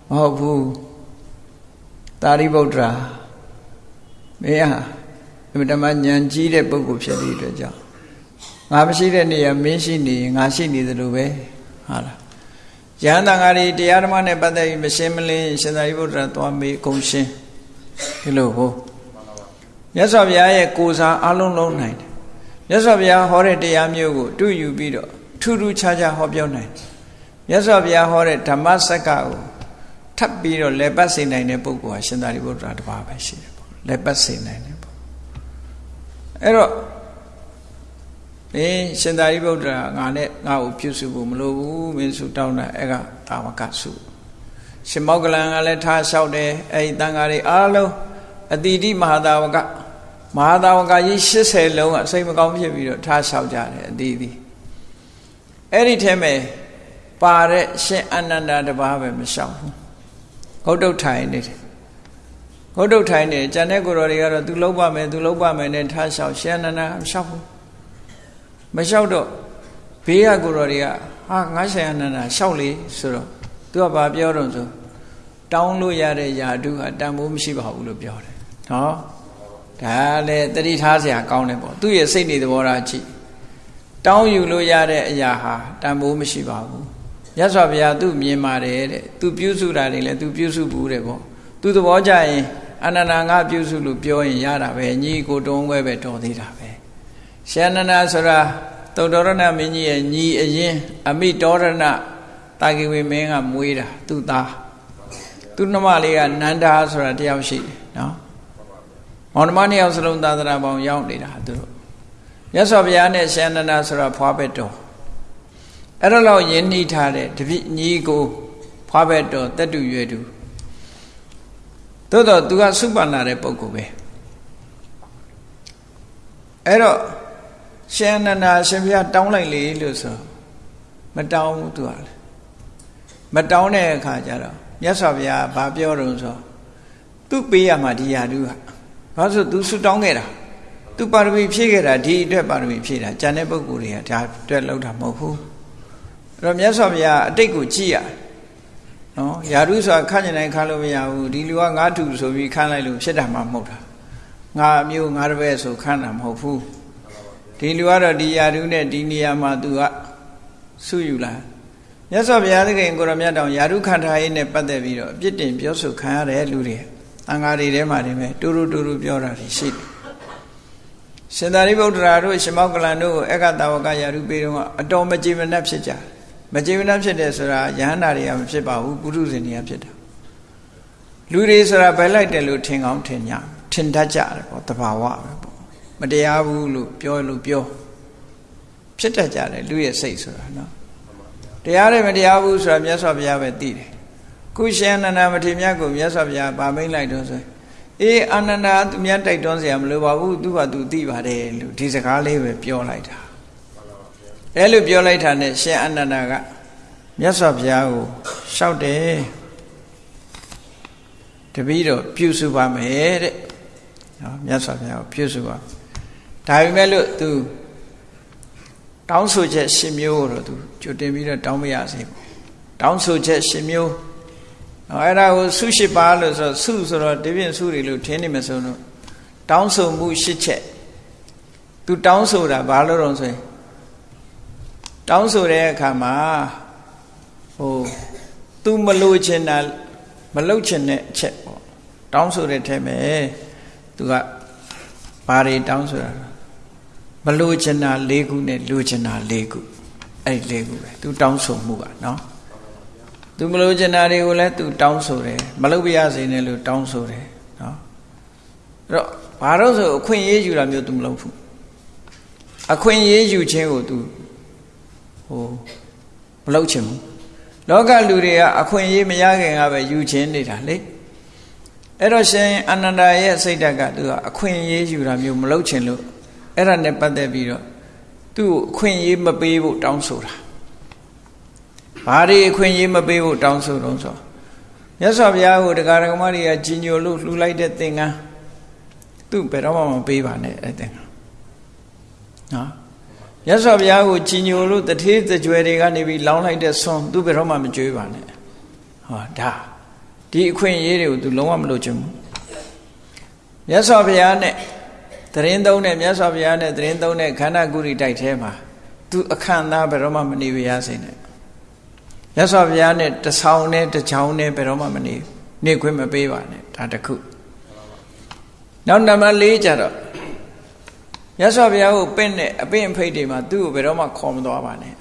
မဟုတ်ဘူးသာရိပုတ္တရာမင်းဟာအမြဲတမ်းဉာဏ်ကြီးတဲ့ပုဂ္ဂိုလ်ဖြစ်တဲ့အတွက်ကြောင့်ငါမရှိတဲ့နေရာမင်းရှိနေရင်ငါရှိနေသလိုပဲဟာလား ယဟန်တန်ဃာတွေတရားဓမ္မနဲ့ပတ်သက်ပြီးမရှင်းမလင်းရှင်သာရိပုတ္တရာသွားမေးအကုန်ရှင်းဒီလိုဟောမြတ်စွာဘုရားရဲ့ကိုယ်စားအလုံးလုံးနိုင်တယ်မြတ်စွာဘုရားဟောတဲ့တရားမျိုးကိုတူယူပြီးတော့ထူးထူးခြားခြားဟောပြောနိုင်တယ်မြတ်စွာဘုရားဟောတဲ့ဓမ္မစက္ကကိုထပ်ပြီးတော့လက်ပတ်စေနိုင်တဲ့ပုဂ္ဂိုလ်ဟာရှင်သာရိပုတ္တရာတပါးပဲရှိတယ်ပေါ့လက်ပတ်စေနိုင်တယ်ပေါ့အဲ့တော့ မင်းရှင်သာရိပုတ္တရာငါနဲ့ငါ့ကိုပြုစုဖို့မလိုဘူးမင်းစုတောင်းတာအဲ့ကတာဝကစုရှင်မောကလန်ကလည်းထားလျှောက်တယ်အဲ့ဒီတန်ဃာတွေအားလုံးအတိတိမဟာတာဝကမဟာတာဝကကြီး80လုံးကစိတ်မကောင်းဖြစ်ပြီးတော့ထားလျှောက်ကြတယ်အတိတိအဲ့ဒီထဲမှာပါတဲ့ရှင်အနန္ဒာတပါးပဲမလျှောက်ဘူးဂုတ်တုတ်ထိုင်နေတယ်ဂုတ်တုတ်ထိုင်နေကျန်တဲ့ကိုယ်တော်တွေကတော့ तू လုံးပါမယ် तू လုံးပါမယ်နဲ့ထားလျှောက်ရှင်အနန္ဒာမလျှောက်ဘူး မလျှောက်တော့ဘေးကကိုတော်တွေကဟာငါဆိုင်အနန္ဒာလျှောက်လေဆိုတော့သူကဘာပြောတော့ဆိုတောင်းလို့ရတဲ့ယာတုဟာတန်ဖိုးမရှိပါဘူးလို့ပြောတယ်။ဟောဒါလည်းတတိထားစရာကောင်းတယ်ပေါ့သူ့ရဲ့စိတ်နေသဘောထားကြည့်တောင်းယူလို့ရတဲ့အရာဟာတန်ဖိုးမရှိပါဘူး။ရသော်ဘုရားသူ့မြင်ပါတယ်တဲ့သူပြုစုတာတွေလည်းသူပြုစုဘူးတဲ့ပေါ့သူသဘောကြရင်အနန္ဒာငါပြုစုလို့ပြောရင်ရတာပဲညီကိုတွန်းခွဲပဲတော်သေးတာ ရှန္နနာဆိုတာသုတ္တရဏမင်းကြီးရဲ့ညီအရင်အမိတောရဏတာကိဝေမင်းကမွေးတာသူ့သားသူ့နှမလေးကနန္ဒာဆိုတာတယောက်ရှိတယ်နော်မောင်နှမနှစ်ယောက်စလုံးသာသနာပေါင်းရောက်နေတာသူတို့မြတ်စွာဘုရားနဲ့ရှန္နနာဆိုတာဖွားဘက်တော်အဲ့တော့လောက်ယဉ်နှီးထားတဲ့တပိညီကိုဖွားဘက်တော်တက်တူရွယ်တူသို့တော့ तू ကစုပန်လာတဲ့ပုံကိုပဲအဲ့တော့ ရှင်အနန္ဒာရှင်ဘုရားတောင်းလိုက်လေလို့ဆိုမတောင်းဘူးသူကလေမတောင်းတဲ့အခါကျတော့မြတ်စွာဘုရားဘာပြောတော့ဆိုသူပေးရမှာဒီယာတုကဘာလို့သူဆုတောင်းခဲ့တာသူပါရမီဖြည့်ခဲ့တာဒီအတွက်ပါရမီဖြည့်တာကျန်တဲ့ပုဂ္ဂိုလ်တွေကဒါအတွက်လောက်တာမဟုတ်ဘူးအဲ့တော့မြတ်စွာဘုရားအတိတ်ကိုကြည့်ရနော်ယာရုဆိုတာခန့်ကျင်တိုင်းခန့်လို့မရဘူးဒီလူကငါတူဆိုပြီးခန့်လိုက်လို့ဖြစ်တာမှမဟုတ်တာငါအမျိုးငါတပည့်ဆိုခန့်တာမဟုတ်ဘူး ဒီလူကတော့ဒီယာရုနဲ့ဒီနေရာမှာသူကဆုယူလာမြတ်စွာဘုရားသခင်ကိုရမြတ်တောင်ယာရုခန္ဓာရေးနဲ့ပတ်သက်ပြီးတော့အပြစ်တင်ပြောဆိုခံရတဲ့လူတွေတန်ဃာတွေထဲမှာနေမဲ့တူတူတူတူပြောတာတွေရှိတယ်ရှင်သာရိပုတ္တရာတို့ရှင်မောကလန်တို့ကိုအက္ခတဝကယာရုပေးတော့အတော်မကြည်မနှက်ဖြစ်ကြမကြည်မနှက်ဖြစ်တယ်ဆိုတာယဟန္တာတွေကမဖြစ်ပါဘူးပုထုဇဉ်တွေကဖြစ်တာလူတွေဆိုတာဘယ်လိုက်တယ်လို့ထင်ကောင်းထင်ကြထင်တတ်ကြတယ်ပေါ့တဘာဝပဲပေါ့ မတရားဘူးလို့ပြောလို့ပြောဖြစ်တတ်ကြတယ်လူရဲ့စိတ်ဆိုတာနော်တရားတယ်မတရားဘူးဆိုတာမြတ်စွာဘုရားပဲသိတယ်ခုရှင်အနန္ဒမထေရမြတ်ကိုမြတ်စွာဘုရားဗာမိတ်လိုက်တော့ဆိုအေးအနန္ဒသူမြတ်တိုက်တွန်းစရာမလိုပါဘူးသူကသူသိပါတယ်လို့ဒီစကားလေးပဲပြောလိုက်တာအဲ့လိုပြောလိုက်တာနဲ့ရှင်အနန္ဒကမြတ်စွာဘုရားကိုရှောက်တယ်တပည့်တော်ပြုစုပါမယ်တဲ့နော်မြတ်စွာဘုရားကိုပြုစုပါ ဒါပေမဲ့လို့သူတောင်းဆိုချက်ရှင်မျိုးတော့သူကြိုတင်ပြီးတော့တောင်းမရစေဘူးတောင်းဆိုချက်ရှင်မျိုးအဲ့ဒါကိုဆုရှိပါလို့ဆိုဆုဆိုတော့ဒီပြင်ဆုတွေလို့ထင်းနေမစုံတော့တောင်းဆိုမှုရှစ်ချက်သူတောင်းဆိုတာဘာလို့တော့ဆိုရင်တောင်းဆိုတဲ့အခါမှာဟိုသူမလို့ချင်တာမလုပ်ချင်တဲ့အချက်ပေါ့တောင်းဆိုတဲ့ထဲမှာသူကဘာတွေတောင်းဆိုတာမ လို့ချင်တာ၄ခုနဲ့လိုချင်တာ၄ခုအဲ့ဒီ၄ခုပဲသူတောင်းဆိုမှုကနော်သူမလို့ကျင်တာတွေကိုလည်းသူတောင်းဆိုတယ်မလုပ်ပြရစေနဲ့လို့တောင်းဆိုတယ်နော်အဲ့တော့ဘာလို့ဆိုအခွင့်ရေးယူတာမျိုးသူမလုပ်ဘူးအခွင့်ရေးယူခြင်းကိုသူဟိုမလုပ်ချင်ဘူးလောကလူတွေကအခွင့်ရေးမရခင်ကပဲယူခြင်းနေတာလေအဲ့တော့ရှင်အနန္ဒာရဲ့စိတ်ဓာတ်ကသူကအခွင့်ရေးယူတာမျိုးမလုပ်ချင်လို့ အဲ့ဒါနဲ့ပတ်သက်ပြီးတော့သူ့အခွင့်ရေးမပေးဖို့တောင်းဆိုတာဘာတွေအခွင့်အရေးမပေးဖို့တောင်းဆိုတော့ဆိုမြတ်စွာဘုရားကိုတရားဓမ္မတွေကကြီးညိုလို့လှူလိုက်တဲ့သင်္ကန်းသူ့ဘယ်တော့မှမပေးပါနဲ့အဲ့သင်္ကန်းနော်မြတ်စွာဘုရားကိုကြီးညိုလို့တထေးတကြွယ်တွေကနေပြီးလောင်းလိုက်တဲ့ဆွန်သူ့ဘယ်တော့မှမကြွေးပါနဲ့ဟောဒါဒီအခွင့်အရေးတွေကိုသူလုံးဝမလုပ်ချင်ဘူးမြတ်စွာဘုရားနဲ့ တရင်သုံးတဲ့မြတ်စွာဘုရားနဲ့တရင်သုံးတဲ့ခန္ဓာကုရိတိုက်ထဲမှာသူအခန့်သားဘယ်တော့မှမနေရစေနဲ့မြတ်စွာဘုရားနဲ့တဆောင်နဲ့တချောင်းနဲ့ဘယ်တော့မှမနေနေခွင့်မပေးပါနဲ့ဒါတခုနောက်နံပါတ်၄ကျတော့မြတ်စွာဘုရားကိုပင့်တဲ့အပင့်အဖိတ်တွေမှာသူ့ကိုဘယ်တော့မှခေါ်မသွားပါနဲ့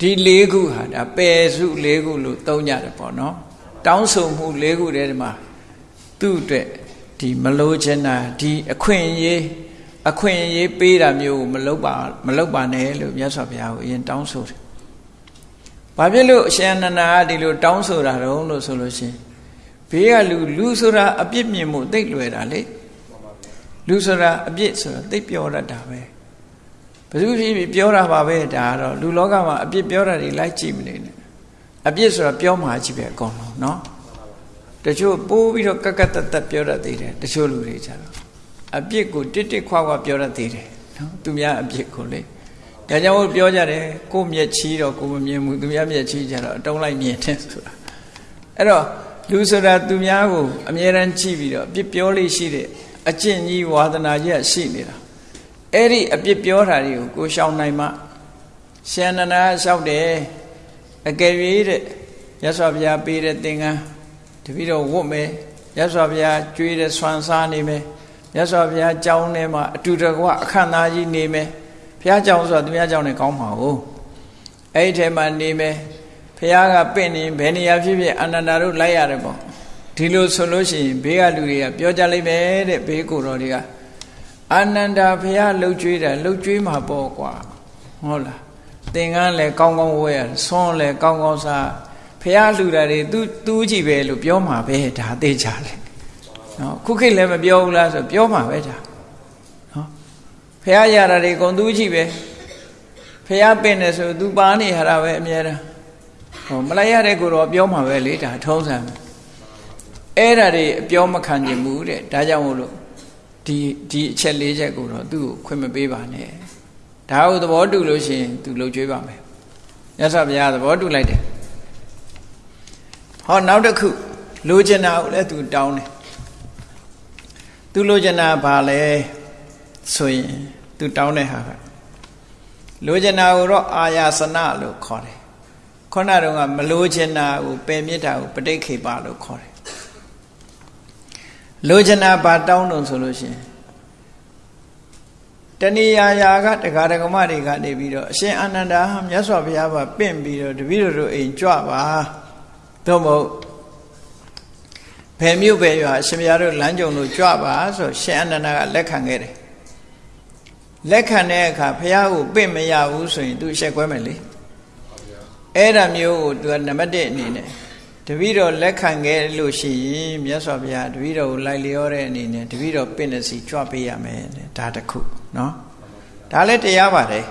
ဒီ၄ခုဟာဒါပယ်စု၄ခုလို့သုံးကြတယ်ပေါ့နော် တောင်းဆိုမှု၄ခုတည်းမှာသူ့အတွက် ဒီမလို့ချင်တာဒီအခွင့်အရေးအခွင့်အရေးပေးတာမျိုးကိုမလုပ်ပါမလုပ်ပါနဲ့လို့မြတ်စွာဘုရားကိုအရင်တောင်းဆိုတယ်ဘာဖြစ်လို့အရှင်အနန္ဒာကဒီလိုတောင်းဆိုတာတုံးလို့ဆိုလို့ရှင်ဘေးကလူလူဆိုတာအပြစ်မြင်မှုသိလွယ်တာလေလူဆိုတာအပြစ်ဆိုတာသိပြောတတ်တာပဲဘယ်သူဖြစ်ဖြစ်ပြောတာပါပဲဒါကတော့လူလောကမှာအပြစ်ပြောတာတွေလိုက်ကြည့်မနေနဲ့အပြစ်ဆိုတာပြောမှကြည့်ပဲအကုန်လုံးเนาะ တချို့ပိုးပြီးတော့ကက်ကက်တက်တက်ပြောတတ်သေးတယ်တချို့လူတွေကြတော့အပြစ်ကိုတစ်တစ်ခွာခွာပြောတတ်သေးတယ်နော်သူများအပြစ်ကိုလေဒါကြောင့်ပြောကြတယ်ကိုမျက်ချီတော့ကိုမမြင်ဘူးသူများမျက်ချီကြတော့အတုံးလိုက်မြင်တယ်ဆိုတာအဲ့တော့လူဆိုတာသူများကိုအမြဲတမ်းကြည့်ပြီးတော့အပြစ်ပြောလေးရှိတဲ့အကျင့်ကြီးဝါသနာကြီးရှိနေတာအဲ့ဒီအပြစ်ပြောတာတွေကိုကိုရှောင်နိုင်မှရှင်နနာလျှောက်တယ်အကယ်၍တဲ့ရသော်ဘုရားပေးတဲ့သင်္ကန်း တပည့်တော်ဝတ်မယ်ရသော်ဘုရားကြွေးတဲ့ဆွမ်းစားနေမယ်ရသော်ဘုရားကြောင်းထဲမှာအတူတကွအခန့်သားကြီးနေမယ်ဘုရားကြောင်းဆိုတာသူများကြောင်းနဲ့ကောင်းမှာ哦အဲ့ဒီထဲမှာနေမယ်ဘုရားကပင့်နေဘယ်နေရာဖြစ်ဖြစ်အနန္တတို့လိုက်ရတယ်ပေါ့ဒီလိုဆိုလို့ရှိရင်ဘေးကလူတွေကပြောကြလိမ့်မယ်တဲ့ဘေးကိုတော်တွေကအာနန္ဒာဘုရားလှုပ်ကြွေးတာလှုပ်ကြွေးမှာပေါ့ကွာဟုတ်လားသင်္ကန်းလည်းကောင်းကောင်းဝဲရဆွန်းလည်းကောင်းကောင်းစား ဘုရားလှူတာတွေသူသူကြည့်ပဲလို့ပြောမှာပဲဒါသိကြတယ်နော်ခုခေတ်လည်းမပြောဘူးလားဆိုပြောမှာပဲဒါနော်ဘုရားရတာတွေကုန်သူကြည့်ပဲဘုရားပင်တယ်ဆိုသူပါနေရတာပဲအများတန်းဟောမလိုက်ရတဲ့ကိုတော့ပြောမှာပဲလေဒါထုံးစံအဲ့ဒါတွေအပြောမခံကျင်ဘူးတဲ့ဒါကြောင့်မို့လို့ဒီဒီအချက်လေးချက်ကိုတော့သူ့ကိုခွင့်မပေးပါနဲ့ဒါကိုသဘောတူလို့ရှိရင်သူလှုပ်ကြွေးပါမယ်မြတ်စွာဘုရားသဘောတူလိုက်တယ် ဟောနောက်တစ်ခုလိုချင်တာကိုလည်းသူတောင်းတယ်သူလိုချင်တာဘာလဲဆိုရင်သူတောင်းတဲ့ဟာကလိုချင်တာကိုတော့အာယာစနလို့ခေါ်တယ်ခုနတုန်းကမလိုချင်တာကိုပယ်မြစ်တာကိုပဋိခေပလို့ခေါ်တယ်လိုချင်တာဘာတောင်းတုံဆိုလို့ရှိရင်တဏီယာယာကတရားဓမ္မတွေကနေပြီးတော့အရှင်အာနန္ဒာမြတ်စွာဘုရားကပင့်ပြီးတော့တပည့်တော်တို့အိမ်ကြွပါ သို့မဟုတ်ဘယ်မြို့ပဲရွာအရှင်ဘုရားတို့လမ်းကြုံတို့ကြွပါဆိုရှင်အာနန္ဒာကလက်ခံခဲ့တယ်လက်ခံတဲ့အခါဘုရားကိုပင့်မရဘူးဆိုရင်သူရှက်ကွဲမယ်လေအဲ့ဒါမျိုးကိုသူကနံပါတ်1အနေနဲ့တပည့်တော်လက်ခံခဲ့လို့ရှိရင်မြတ်စွာဘုရားတပည့်တော်ကိုလိုက်လျောတဲ့အနေနဲ့တပည့်တော်ပင့်တဲ့စီကြွပေးရမယ်ဒါတခုနော်ဒါလည်းတရားပါတယ်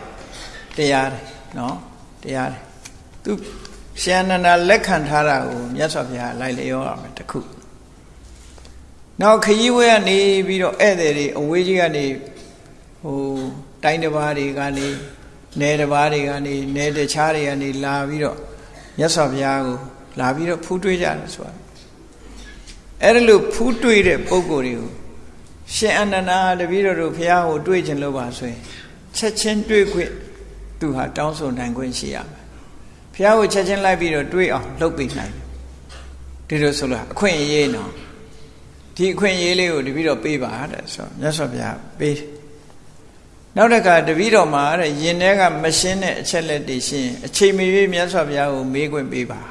တရားတယ်နော်တရားတယ်သူ ရှင်နန္ဒာလက်ခံထားတာကိုမြတ်စွာဘုရားလိုက်လျောရမယ်တခုနောက်ခရီးဝဲကနေပြီးတော့ဧည့်သည်တွေအဝေးကြီးကနေဟိုတိုင်းတစ်ပါးတွေကနေနယ်တစ်ပါးတွေကနေနယ်တခြားတွေကနေလာပြီးတော့မြတ်စွာဘုရားကိုလာပြီးတော့ဖူးတွေးကြတယ်ဆိုတာအဲ့ဒါလို့ဖူးတွေးတဲ့ပုံကိုယ်တွေကိုရှင်အနန္ဒာတပည့်တော်တို့ဘုရားကိုတွေးခြင်းလို့ပါဆိုရင်ချက်ချင်းတွေးခွင့်သူဟာတောင်းဆိုနိုင်ခွင့်ရှိရမယ် ဘုရားကိုချက်ချင်းလိုက်ပြီးတော့တွေးအောင်လုပ်ပေးနိုင်ဒီလိုဆိုလို့အခွင့်အရေးနော်ဒီအခွင့်အရေးလေးကိုတပည့်တော်ပေးပါတဲ့ဆိုမြတ်စွာဘုရားပေးနောက်တစ်ခါတပည့်တော်မှာတဲ့ယင်ထဲကမရှင်းတဲ့အချက်လက်တွေရှင်းအချိန်မရွေးမြတ်စွာဘုရားကိုမေးခွင့်ပေးပါ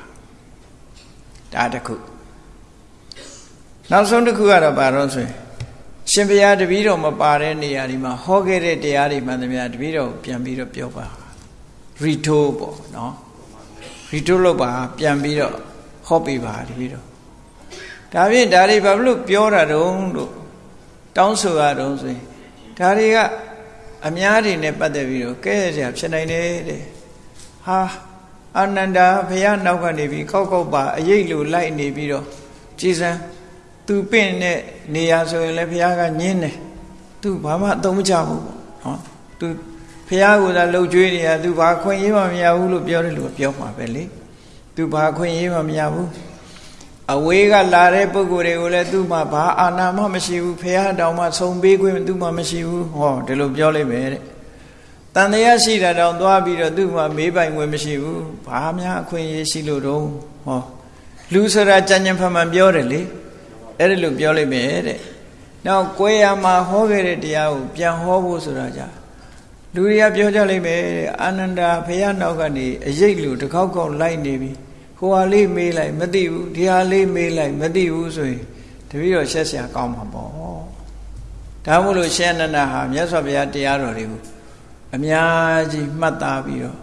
ဒါတခုနောက်ဆုံးတစ်ခုကတော့ဘာလို့ဆိုရင်ရှင်ဘုရားတပည့်တော်မပါတဲ့နေရာဒီမှာဟောခဲ့တဲ့တရားတွေမှန်သမျှတပည့်တော်ပြန်ပြီးတော့ပြောပါရီတိုးပေါ့နော် ရီတိုးလို့ပါပြန်ပြီးတော့ဟောပေးပါတပည့်တော်ဒါဖြင့်ဒါတွေဘာလို့ပြောတာတုံးလို့တောင်းဆိုရတုံးဆိုရင်ဒါတွေကအများတွေနဲ့ပတ်သက်ပြီးတော့ကဲရစရာဖြစ်နိုင်တယ်တဲ့ဟာအာနန္ဒာဘုရားနောက်ကနေပြီးကောက်ကောက်ပါအရေးလိုလိုက်နေပြီးတော့ကြည်စံသူပင့်တဲ့နေရာဆိုရင်လည်းဘုရားကညင်းတယ်သူဘာမှအသုံးမချဘူးပေါ့နော်သူ ဘုရားကသာလှုပ်ကြွေးနေရသူဘာခွင့်ရေးမှမရဘူးလို့ပြောတယ်လို့ပြောမှာပဲလေသူဘာခွင့်ရေးမှမရဘူးအဝေးကလာတဲ့ပုဂ္ဂိုလ်တွေကိုလည်းသူ့မှာဘာအာနာမှမရှိဘူးဖះတောင်မှဆုံပေးခွင့်သူ့မှာမရှိဘူးဟောဒီလိုပြောလိုက်မယ်တဲ့တန်တရားရှိတာတောင်သွားပြီးတော့သူ့မှာမေးပိုင်ခွင့်မရှိဘူးဘာများအခွင့်အရေးရှိလို့တော့ဟောလူဆိုတာကြံ့ကြံ့ဖန်ဖန်ပြောတယ်လေအဲ့ဒါလိုပြောလိုက်မယ်တဲ့နောက်ကိုယ်ရမှာဟောခဲ့တဲ့တရားကိုပြန်ဟောဖို့ဆိုတာကြ လူတွေကပြောကြလိုက်မယ်အာနန္ဒာဖះနောက်ကနေအရေးလူတစ်ခေါက်ခေါက်လိုက်နေပြီဟိုဟာလေးမေးလိုက်မသိဘူးဒီဟာလေးမေးလိုက်မသိဘူးဆိုရင်တပည့်တော်ရှက်ရှာကောင်းမှာပေါ့ဒါမို့လို့ရှင်နန္ဒဟာမြတ်စွာဘုရားတရားတော်တွေကိုအများကြီးမှတ်သားပြီးတော့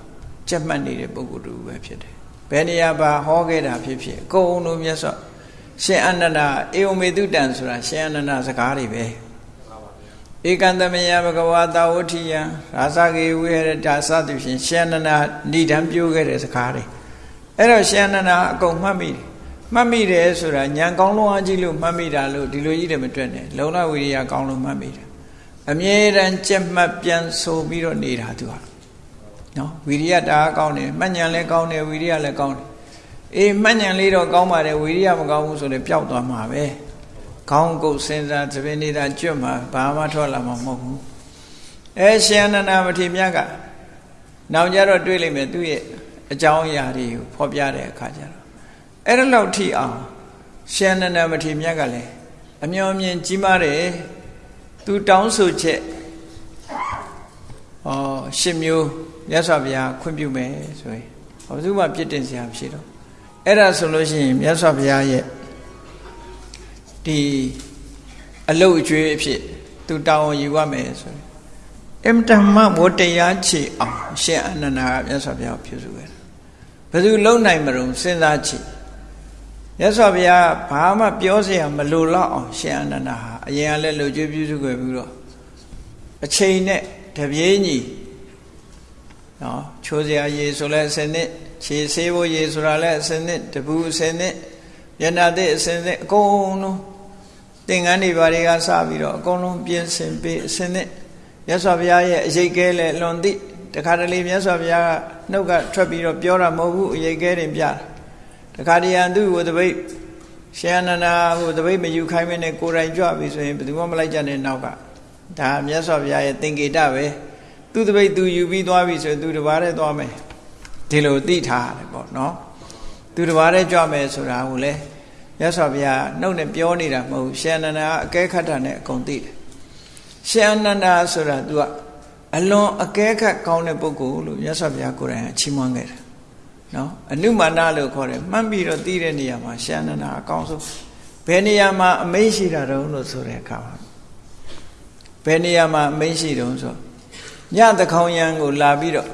ကြက်မှတ်နေတဲ့ပုဂ္ဂိုလ်တူပဲဖြစ်တယ်ဘယ်နေရာပါဟောခဲ့တာဖြစ်ဖြစ်အကုန်လုံးမြတ်စွာရှင်အနန္ဒအေဝမေတုတံဆိုတာရှင်အနန္ဒစကားတွေပဲ ဧကံသမယဘဂဝါတာဝဋ္ဌိယရာဇဂေဝိဟရတာစသဖြင့်ရှင်အနန္ဒဏိဒံပြောခဲ့တဲ့စကားတွေအဲ့တော့ရှင်အနန္ဒအကုန်မှတ်မိတယ်မှတ်မိတယ်ဆိုတာညံကောင်းလုံးအကြည့်လို့မှတ်မိတာလို့ဒီလိုကြီးတယ်မတွေ့နဲ့လုံလဝိရိယကောင်းလို့မှတ်မိတယ်အမြဲတမ်းကြက်မှတ်ပြန်ဆိုပြီးတော့နေတာသူဟာနော်ဝိရိယတအားကောင်းတယ်မှတ်ဉဏ်လည်းကောင်းတယ်ဝိရိယလည်းကောင်းတယ်အေးမှတ်ဉဏ်လေးတော့ကောင်းပါတယ်ဝိရိယမကောင်းဘူးဆိုလည်းပျောက်သွားမှာပဲ ခေါင်းကုတ်စဉ်းစားသပင်နေတာကျွတ်မှာဘာမှထွက်လာမှာမဟုတ်ဘူးအဲရှင်အနန္ဒမထေရမြတ်ကနောက်ကြတော့တွေးလိုက်မယ်သူ့ရဲ့အကြောင်းအရာတွေကိုဖော်ပြတဲ့အခါကျတော့အဲ့ဒါလောက်ထိအောင်ရှင်နန္ဒမထေရမြတ်ကလည်းအမျော်မြင်ကြီးမားတယ်သူတောင်းဆိုချက်ဩရှင်မျိုးမြတ်စွာဘုရားခွင့်ပြုမယ်ဆိုရင်ဘာလို့မှပြစ်တင်စရာမရှိတော့အဲ့ဒါဆိုလို့ရှိရင်မြတ်စွာဘုရားရဲ့ ဒီအလုတ်အကျွေးအဖြစ်သူတောင်းယူရမယ်ဆိုရင်အမတမဝတရားချေအောင်ရှင်အနန္ဒာကမြတ်စွာဘုရားပြုစုခဲ့ဘယ်သူလုံနိုင်မလို့စဉ်းစားကြည့်မြတ်စွာဘုရားဘာမှပြောစရာမလိုတော့အောင်ရှင်အနန္ဒာဟာအရင်ကလည်းလူကျွေးပြုစုခဲ့ပြီးတော့အချိန်နဲ့တပြေးညီနော်ချိုးစရာရေဆိုလဲအစနစ်ခြေဆေးဖို့ရေဆိုတာလဲအစနစ်တပူအစနစ်မျက်နှာသစ်အစနစ်အကုန်လုံး သင်္ကန်းတွေဘာတွေကစပြီးတော့အကုန်လုံးပြင်ဆင်ပေးအစင်းနဲ့မြတ်စွာဘုရားရဲ့အရေးကဲလဲလွန်သည့်တခါတလေမြတ်စွာဘုရားကနှုတ်ကထွက်ပြီးတော့ပြောတာမဟုတ်ဘူးအရေးကဲတင်ပြတာတခါတရံသူ့ကိုတပိတ်ရှင်အနန္ဒာဟိုတပိတ်မယူခိုင်းမနဲ့ကိုယ်တိုင်ကြွပြီဆိုရင်ဘယ်သူမှမလိုက်ကြနဲ့နောက်ကဒါမြတ်စွာဘုရားရဲ့သင်္ကေတပဲသူ့တပိတ်သူယူပြီးသွားပြီဆိုရင်သူတပါးတည်းသွားမယ်ဒီလိုသိထားတယ်ပေါ့နော်သူတပါးတည်းကြွမယ်ဆိုတာကိုလေမြ တ်စွာဘုရားနှုတ်နဲ့ပြောနေတာမဟုတ်ရှင်အနန္ဒာအကဲခတ်တာနဲ့အကုန်သိတယ်ရှင်အနန္ဒာဆိုတာ तू ကအလွန်အကဲခတ်ကောင်းတဲ့ပုဂ္ဂိုလ်လို့မြတ်စွာဘုရားကိုယ်တိုင်အချီးမွမ်းခဲ့တယ်နော်အနုမာနလို့ခေါ်တယ်မှတ်ပြီးတော့သိတဲ့နေရာမှာရှင်အနန္ဒာအကောင်းဆုံးဘယ်နေရာမှာအမိန့်ရှိတာတုံးလို့ဆိုတဲ့အခါမှာဘယ်နေရာမှာအမိန့်ရှိတုံးဆိုညသခေါင်ယံကိုလာပြီးတော့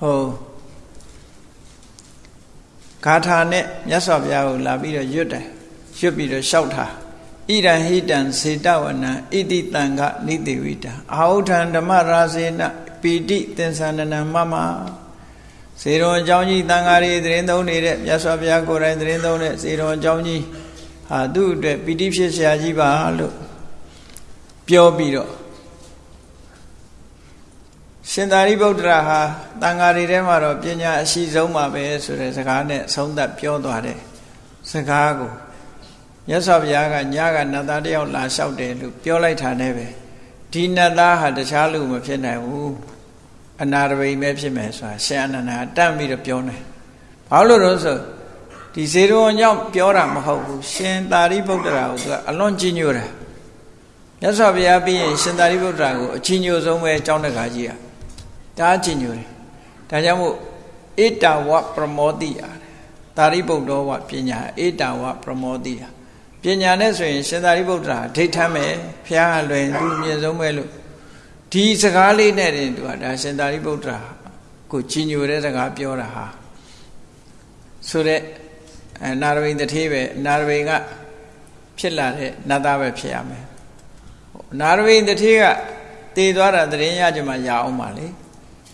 ဟို ဂါထာနဲ့မြတ်စွာဘုရားကိုလာပြီးတော့ရွတ်တယ်ရွတ်ပြီးတော့လျှောက်တာဣရန်ဟိတံစေတဝနံဣတိတံကနိတိဝိတံအာဟုထံဓမ္မရာစေနပီတိသင်္ဆန္ဒနံမမစေတော်အကြောင်းကြီးတန်ဃာတွေသတင်းသုံးနေတဲ့မြတ်စွာဘုရားကိုယ်တိုင်သတင်းသုံးတဲ့စေတော်အကြောင်းကြီးဟာသူ့အတွက်ပီတိဖြစ်ဆရာကြီးပါလို့ပြောပြီးတော့ ရှင်သာရိပုတ္တရာဟာတန်ဃာတွေထဲမှာတော့ပညာအရှိဆုံးပါပဲဆိုတဲ့စကားနဲ့ဆုံးသက်ပြောသွားတဲ့စကားကိုမြတ်စွာဘုရားကညကနတ်သားတယောက်လာလျှောက်တယ်လို့ပြောလိုက်တာနဲ့ပဲဒီနတ်သားဟာတခြားလူမဖြစ်နိုင်ဘူးအနာရဘိမဲဖြစ်မယ်ဆိုတာရှင်အနန္ဒာတတ်ပြီးတော့ပြောနေဘာလို့လို့ဆိုဒီဇေရုံကြောင့်ပြောတာမဟုတ်ဘူးရှင်သာရိပုတ္တရာကိုသူကအလွန်ကြီးညိုတယ်မြတ်စွာဘုရားပြီးရင်ရှင်သာရိပုတ္တရာကိုအကြီးညိုဆုံးပဲအကြောင်းတကားကြီးอ่ะ တားချင်ညိုတယ်ဒါကြောင့်မို့ဧတဝပရမောတိယာသာရိပုတ္တောဝပညာဧတဝပရမောတိယာပညာနဲ့ဆိုရင်ရှင်သာရိပုတ္တရာဒိဋ္ဌမ်းပဲဖျားလွယ်သူအမြင့်ဆုံးပဲလို့ဒီစကားလေးနဲ့တင်သူကဒါရှင်သာရိပုတ္တရာကိုကြီးညိုတဲ့စကားပြောတာဟာဆိုတော့နာရဝိန်တထေးပဲနာရဝိန်ကဖြစ်လာတဲ့နတ်သားပဲဖြစ်ရမယ်နာရဝိန်တထေးကတည်သွားတာတရင်ရကြမှာရအောင်ပါလေ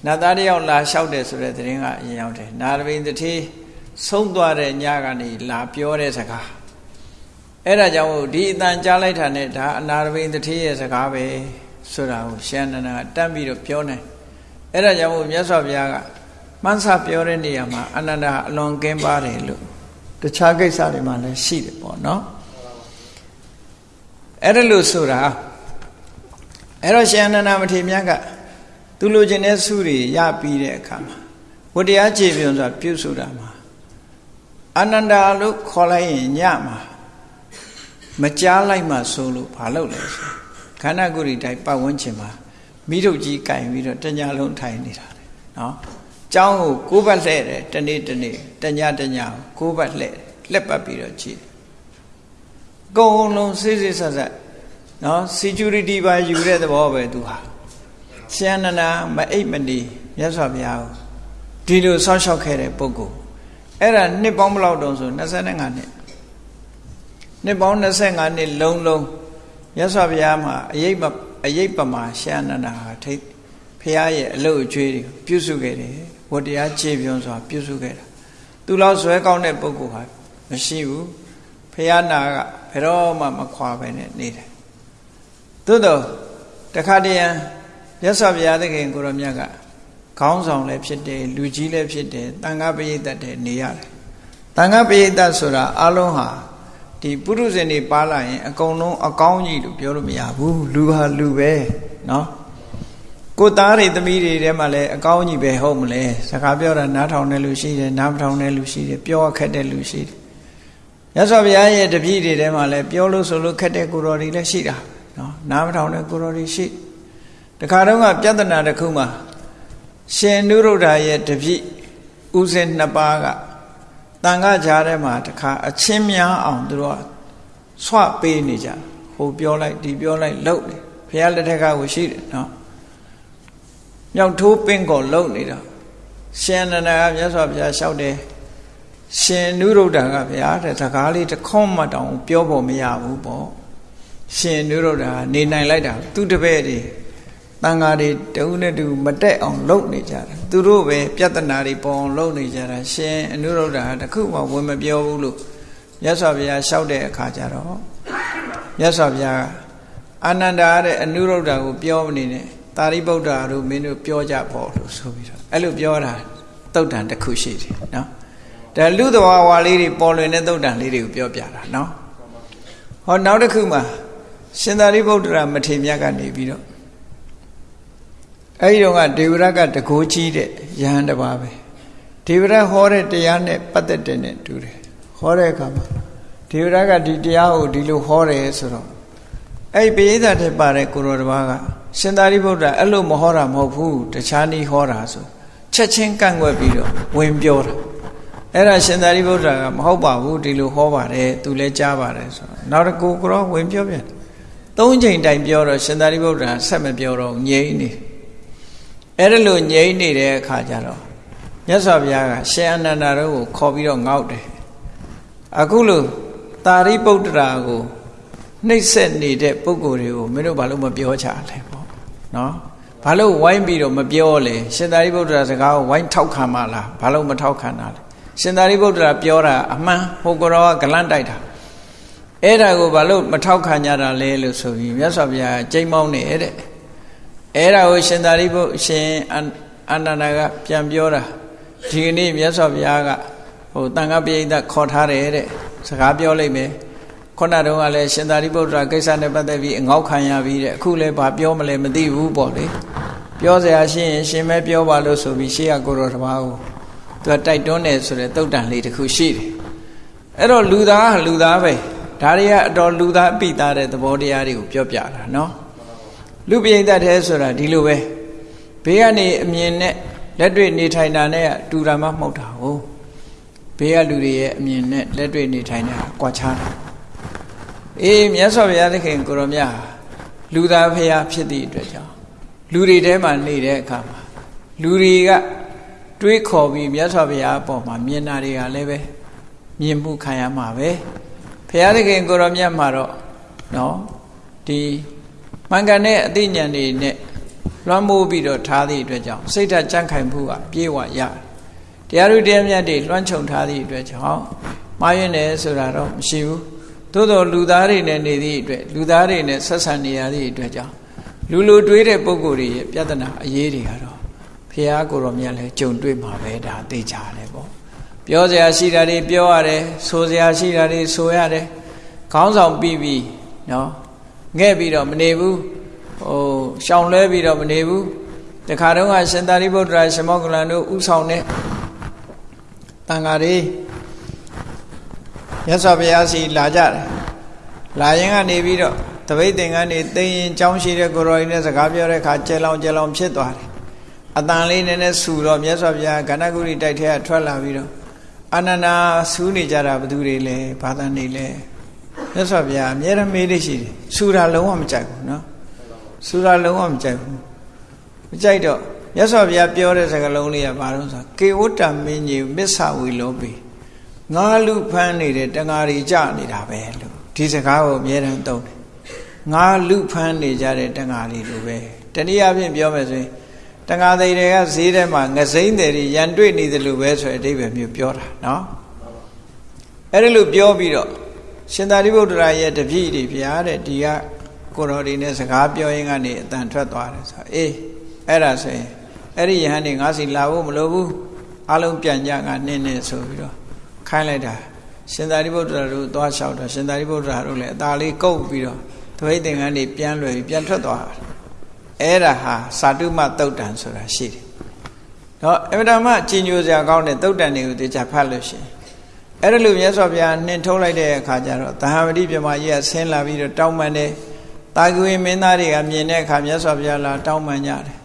နတ်သားတယောက်လာလျှောက်တယ်ဆိုတဲ့တရင်ကအရင်ရောက်တယ်နာရဝိန်တထေးဆုံးသွားတဲ့ညကနေလာပြောတဲ့စကားအဲ့ဒါကြောင့်ဒီအတန်ကြားလိုက်တာနဲ့ဒါအနာရဘိန်တထေးရဲ့စကားပဲဆိုတာကိုရှန္ဒနာတတ်ပြီးတော့ပြောနေအဲ့ဒါကြောင့်မြတ်စွာဘုရားကမှန်းဆပြောတဲ့နေရာမှာအနန္တအလွန်ကင်းပါတယ်လို့တခြားကိစ္စတွေမှာလည်းရှိတယ်ပေါ့နော်အဲ့ဒါလို့ဆိုတာအဲ့တော့ရှင်အနန္ဒမထေရမြတ်က သူလိုချင်တဲ့စုတွေရပြီးတဲ့အခါမှာဝတရားခြေပြုံဆိုတာပြုဆိုတာမှာအနန္တလို့ခေါ်လိုက်ရင်ညမှာမကြားလိုက်မှဆိုလို့ဘာလုပ်လဲဆိုခန္ဓာကိုယ်ဒီတိုင်းပတ်ဝန်းကျင်မှာမိထုတ်ကြီးကင်ပြီးတော့တညာလုံးထိုင်နေတာလေနော်ကျောင်းကိုကိုးပတ်လှဲ့တယ်တနေ့တနေ့တညာတညာကိုးပတ်လှဲ့လက်ပတ်ပြီးတော့ကြည့်ကုံလုံးစိစိဆက်ဆက်နော် security ပါယူတဲ့သဘောပဲသူဟာ ရှန္ဒနာမအိပ်မနေမြတ်စွာဘုရားကိုဒီလိုဆောက်ရှောက်ခဲ့တဲ့ပုဂ္ဂိုလ်အဲ့ဒါနှစ်ပေါင်းဘယ်လောက်တုန်းဆို25နှစ်နှစ်ပေါင်း25နှစ်လုံးလုံးမြတ်စွာဘုရားမှာအယိတ်အယိတ်ပမာရှန္ဒနာဟာထိတ်ဖះရဲ့အလုတ်အကျွေးတွေပြုစုခဲ့တယ်ဝတရားခြေပြုံးစွာပြုစုခဲ့တာသူလောက်ဇွဲကောင်းတဲ့ပုဂ္ဂိုလ်ဟာမရှိဘူးဖះနာကဘယ်တော့မှမခွာပဲနဲ့နေတယ်သို့တော့တခါတည်းရန် မြတ်စွာဘုရားသခင်ကိုရောမြတ်ကခေါင်းဆောင်လည်းဖြစ်တယ်လူကြီးလည်းဖြစ်တယ်တန်ခါပရိသတ်တယ်နေရတယ်တန်ခါပရိသတ်ဆိုတာအလုံးဟာဒီပုရုဇဉ်တွေပါလာရင်အကုန်လုံးအကောင်းကြီးလို့ပြောလို့မရဘူးလူဟာလူပဲเนาะကိုသားတွေသမီးတွေထဲမှာလည်းအကောင်းကြီးပဲဟုတ်မလဲစကားပြောတာနားထောင်တဲ့လူရှိတယ်နားမထောင်တဲ့လူရှိတယ်ပြောခက်တဲ့လူရှိတယ်ရသော်ဘုရားရဲ့တပည့်တွေထဲမှာလည်းပြောလို့ဆိုလို့ခက်တဲ့ကိုတော်တွေလည်းရှိတာเนาะနားမထောင်တဲ့ကိုတော်တွေရှိတ ခါတော့ကပြဿနာတစ်ခုမှာရှင်နုရုဒ္ဓရဲ့တပည့်ဥစဉ်နှစ်ပါးကတန်ခါကြားထဲမှာတခါအချင်းများအောင်သူတို့ကဆွပေးနေကြဟိုပြောလိုက်ဒီပြောလိုက်လှုပ်နေဘုရားလက်ထက်ကကိုရှိတယ်နော်မြောက်ထိုးပင်ကောလှုပ်နေတော့ရှင်နန္ဒာကမြတ်စွာဘုရားလျှောက်တယ်ရှင်နုရုဒ္ဓကဗျာတဲ့စကားလေးတစ်ခေါမှတောင်ပြောဖို့မရဘူးပေါ့ရှင်နုရုဒ္ဓကနေနိုင်လိုက်တာသူတပည့်တွေ တန်ဃာတွေတဦးနဲ့တူမတက်အောင်လုပ်နေကြတာသူတို့ပဲပြဿနာတွေပေါ်အောင်လုပ်နေကြတာရှင်အနုရုဒ္ဓဟာတခုမှဝင်မပြောဘူးလို့မြတ်စွာဘုရားလျှောက်တဲ့အခါကျတော့မြတ်စွာဘုရားကအာနန္ဒာတဲ့အနုရုဒ္ဓကိုပြောမနေနဲ့သာရိပုတ္တရာတို့မင်းတို့ပြောကြပေါ့လို့ဆိုပြီးတော့အဲ့လိုပြောတာတုတ်တန်တစ်ခုရှိတယ်နော်ဒါလူသဘာဝလေးတွေပေါ်လွင်တဲ့တုတ်တန်လေးတွေကိုပြောပြတာနော်ဟောနောက်တစ်ခုမှာရှင်သာရိပုတ္တရာမထေရမြတ်ကနေပြီးတော့ အဲဒီတော့ကဒေဝရကတကိုးကြီးတဲ့ယဟန်တစ်ပါးပဲဒေဝရဟောတဲ့တရားနဲ့ပတ်သက်တဲ့နဲ့တူတယ်ဟောတဲ့အခါမှာဒေဝရကဒီတရားကိုဒီလိုဟောတယ်ဆိုတော့အဲ့ပိဋကတ်ထဲပါတဲ့ကိုရောတစ်ပါးကရှင်သာရိပုတ္တရာအဲ့လိုမဟောတာမဟုတ်ဘူးတခြားနည်းဟောတာဆိုချက်ချင်းကန့်ကွက်ပြီးတော့ဝင်ပြောတာအဲ့ဒါရှင်သာရိပုတ္တရာကမဟုတ်ပါဘူးဒီလိုဟောပါတယ်သူလည်းကြားပါတယ်ဆိုတော့နောက်တစ်ခုကိုရောဝင်ပြောပြန်သုံးချိန်တိုင်ပြောတော့ရှင်သာရိပုတ္တရာဆက်မပြောတော့ငြိမ့်နေ အဲ့ဒါလိုငြိမ့်နေတဲ့အခါကျတော့မြတ်စွာဘုရားကရှင်အနန္ဒာတို့ကိုခေါ်ပြီးတော့ငေါက်တယ်အခုလိုတာရိပုတ္တရာကိုနှိပ်စက်နေတဲ့ပုံကိုယ်တွေကိုမင်းတို့ဘာလို့မပြောချလဲပေါ့နော်ဘာလို့ဝိုင်းပြီးတော့မပြောလဲရှင်သာရိပုတ္တရာစကားကိုဝိုင်းထောက်ခံမလားဘာလို့မထောက်ခံတာလဲရှင်သာရိပုတ္တရာပြောတာအမှန်ဟိုကောကဂလန့်တိုက်တာအဲ့ဒါကိုဘာလို့မထောက်ခံကြတာလဲလို့ဆိုပြီးမြတ်စွာဘုရားကြိမ်မောင်းနေတဲ့ အဲ့ဒါကိုရှင်သာရိပုရှင်အနန္ဒာကပြန်ပြောတာဒီကနေ့မြတ်စွာဘုရားကဟိုတန်ခါပိဋကခေါ်ထားတယ်တဲ့စကားပြောလိုက်မယ်ခုနတုန်းကလည်းရှင်သာရိပုတ္တရာကိစ္စနဲ့ပတ်သက်ပြီးအငေါက်ခံရပြီးတဲ့အခုလည်းဘာပြောမလဲမသိဘူးပေါ့လေပြောစရာရှိရင်ရှင်မဲပြောပါလို့ဆိုပြီးရှေ့ကကိုတော်တပါးကိုသူကတိုက်တွန်းတယ်ဆိုတဲ့တုတ်တန်လေးတစ်ခုရှိတယ်အဲ့တော့လူသားဟာလူသားပဲဒါတွေကအတော်လူသားအပိသားတဲ့သဘောတရားတွေကိုပြောပြတာနော် လူပိဋကတဲ့ဆိုတာဒီလိုပဲဘေးကနေအမြင်နဲ့လက်တွေ့နေထိုင်တာနဲ့တူတာမှမဟုတ်တာဟုတ်ဘေးကလူတွေရဲ့အမြင်နဲ့လက်တွေ့နေထိုင်တာကွာခြားတာအေးမြတ်စွာဘုရားသခင်ကိုရောမြတ်လူသားဖရာဖြစ်သည့်အတွက်ကြောင့်လူတွေထဲမှာနေတဲ့အခါမှာလူတွေကတွေးခေါ်ပြီးမြတ်စွာဘုရားအပေါ်မှာမြင်တာတွေကလည်းပဲမြင်မှုခံရမှာပဲဘုရားသခင်ကိုရောမြတ်မှာတော့နော်ဒီ မှန်ကန်တဲ့အသိဉာဏ်တွေနဲ့လွှမ်းမိုးပြီးတော့ထားသည့်အတွက်ကြောင့်စိတ်ဓာတ်ကြံ့ခိုင်မှုကပြေဝရတယ်တရားဥတရားမြတ်တွေလွှမ်းခြုံထားသည့်အတွက်ကြောင့်မှားယွင်းတယ်ဆိုတာတော့မရှိဘူးသို့တော်လူသားတွေနဲ့နေသည့်အတွက်လူသားတွေနဲ့ဆက်ဆံနေရသည့်အတွက်ကြောင့်လူလူတွေးတဲ့ပုံကိုယ်တွေရဲ့ပြဿနာအရေးတွေကတော့ဖះကိုရောမြတ်လဲကြုံတွေ့မှာပဲဒါသိကြတယ်ပေါ့ပြောစရာရှိတာတွေပြောရတယ်ဆိုစရာရှိတာတွေဆိုရတယ်ခေါင်းဆောင်ပြီးပြီးနော် ငဲ့ပြီးတော့မနေဘူးဟိုရှောင်လဲပြီးတော့မနေဘူးတခါတုန်းကရှင်သာရိပုတ္တရာရှမောကလန်တို့ဥဆောင်တဲ့တန်ဃာတွေမြတ်စွာဘုရားစီလာကြတယ်လာရင်ကနေပြီးတော့တပိတ်သင်္ကန်းနေသိရင်ကြောင်းရှိတဲ့ကိုရောကြီးနဲ့စကားပြောတဲ့အခါကျဲလောင်ကျဲလောင်ဖြစ်သွားတယ်အတန်လေးနည်းနည်းဆူတော့မြတ်စွာဘုရားကဏ္ဍဂုရိတိုက်ထဲကထွက်လာပြီးတော့အာနန္ဒာဆူးနေကြတာဘသူတွေလဲဘာသာနေလဲ မြတ်စွာဘုရားအမြဲတမ်းမေးလို့ရှိတယ်ဆူတာလုံးဝမကြိုက်ဘူးနော်ဆူတာလုံးဝမကြိုက်ဘူးမကြိုက်တော့မြတ်စွာဘုရားပြောတဲ့စကားလုံးလေးကဘာလို့ဆိုကေဝတ္တမင်းကြီးမစ္ဆဝီလောပေငါလူဖမ်းနေတဲ့တငါရီကြနေတာပဲလို့ဒီစကားကိုအမြဲတမ်းသုံးတယ်ငါလူဖမ်းနေကြတဲ့တငါရီလိုပဲတနည်းအားဖြင့်ပြောမယ်ဆိုရင်တငါသိတွေကဈေးထဲမှာငစိမ့်တယ်ရန်တွေ့နေတယ်လို့ပဲဆိုတဲ့အဓိပ္ပာယ်မျိုးပြောတာနော်အဲ့ဒါလို့ပြောပြီးတော့ ရှင်သာရိပုတ္တရာရဲ့တပည့်တွေဗျာတဲ့ဒီကကိုတော်ဒီနဲ့စကားပြောရင်းကနေအတန်ထွက်သွားတယ်ဆိုအေးအဲ့ဒါဆိုရင်အဲ့ဒီယဟန်နေငါစီလာဖို့မလိုဘူးအလုံးပြန်ကြငါနင်းနေဆိုပြီးတော့ခိုင်းလိုက်တာရှင်သာရိပုတ္တရာတို့သွားလျှောက်တော့ရှင်သာရိပုတ္တရာတို့လည်းအသာလေးကုတ်ပြီးတော့သဝိသင်္ကန်းတွေပြန်လွယ်ပြီးပြန်ထွက်သွားတာအဲ့ဒါဟာစာတုမတုတ်တန်ဆိုတာရှိတယ်တော့အမြဲတမ်းကြည်ညိုစရာကောင်းတဲ့တုတ်တန်တွေကိုတေချာဖတ်လို့ရှိရင် အဲ့ဒါလိုမြတ်စွာဘုရားနှင်ထုတ်လိုက်တဲ့အခါကျတော့သဟမတိပြမကြီးကဆင်းလာပြီးတော့တောင်းပန်တယ်တာဂဝေမင်းသားတွေကမြင်တဲ့အခါမြတ်စွာဘုရားလာတောင်းပန်ကြတယ်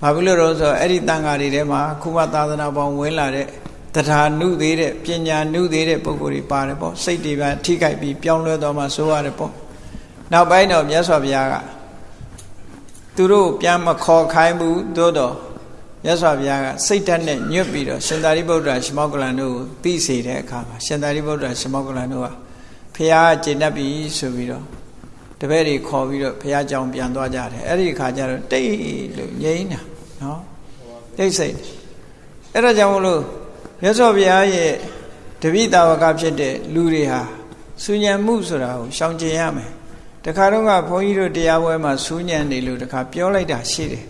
ဘာဖြစ်လို့တော့ဆိုအဲ့ဒီတန်ဃာတွေထဲမှာခုမှသာသနာပေါင်းဝင်လာတဲ့တရားနုသေးတဲ့ပညာနုသေးတဲ့ပုဂ္ဂိုလ်တွေပါတယ်ပေါ့စိတ်တွေပါထိခိုက်ပြီးပြောင်းလဲသွားမှဆိုရတယ်ပေါ့နောက်ပိုင်းတော့မြတ်စွာဘုရားကသူတို့ပြန်မခေါ်ခိုင်းဘူးသို့တော့ မြတ်စွာဘုရားကစိတ်ဓာတ်နဲ့ညွတ်ပြီးတော့ရှင်သာရိပုတ္တရာရှမောကလန်တို့ကိုသိစေတဲ့အခါမှာရှင်သာရိပုတ္တရာရှမောကလန်တို့ကဖះကျေနပ်ပြီဆိုပြီးတော့တပည့်တွေခေါ်ပြီးတော့ဖះကြောင်ပြန်သွားကြတယ်အဲ့ဒီအခါကျတော့တိတ်လို့ငြိမ်းတာနော်တိတ်စိတ်အဲ့ဒါကြောင့်မလို့မြတ်စွာဘုရားရဲ့တပိတာဝကဖြစ်တဲ့လူတွေဟာဆူညံမှုဆိုတာကိုရှောင်ကျင်ရမယ်တခါတော့ကဘုန်းကြီးတို့တရားပွဲမှာစူးညံနေလို့တခါပြောလိုက်တာရှိတယ်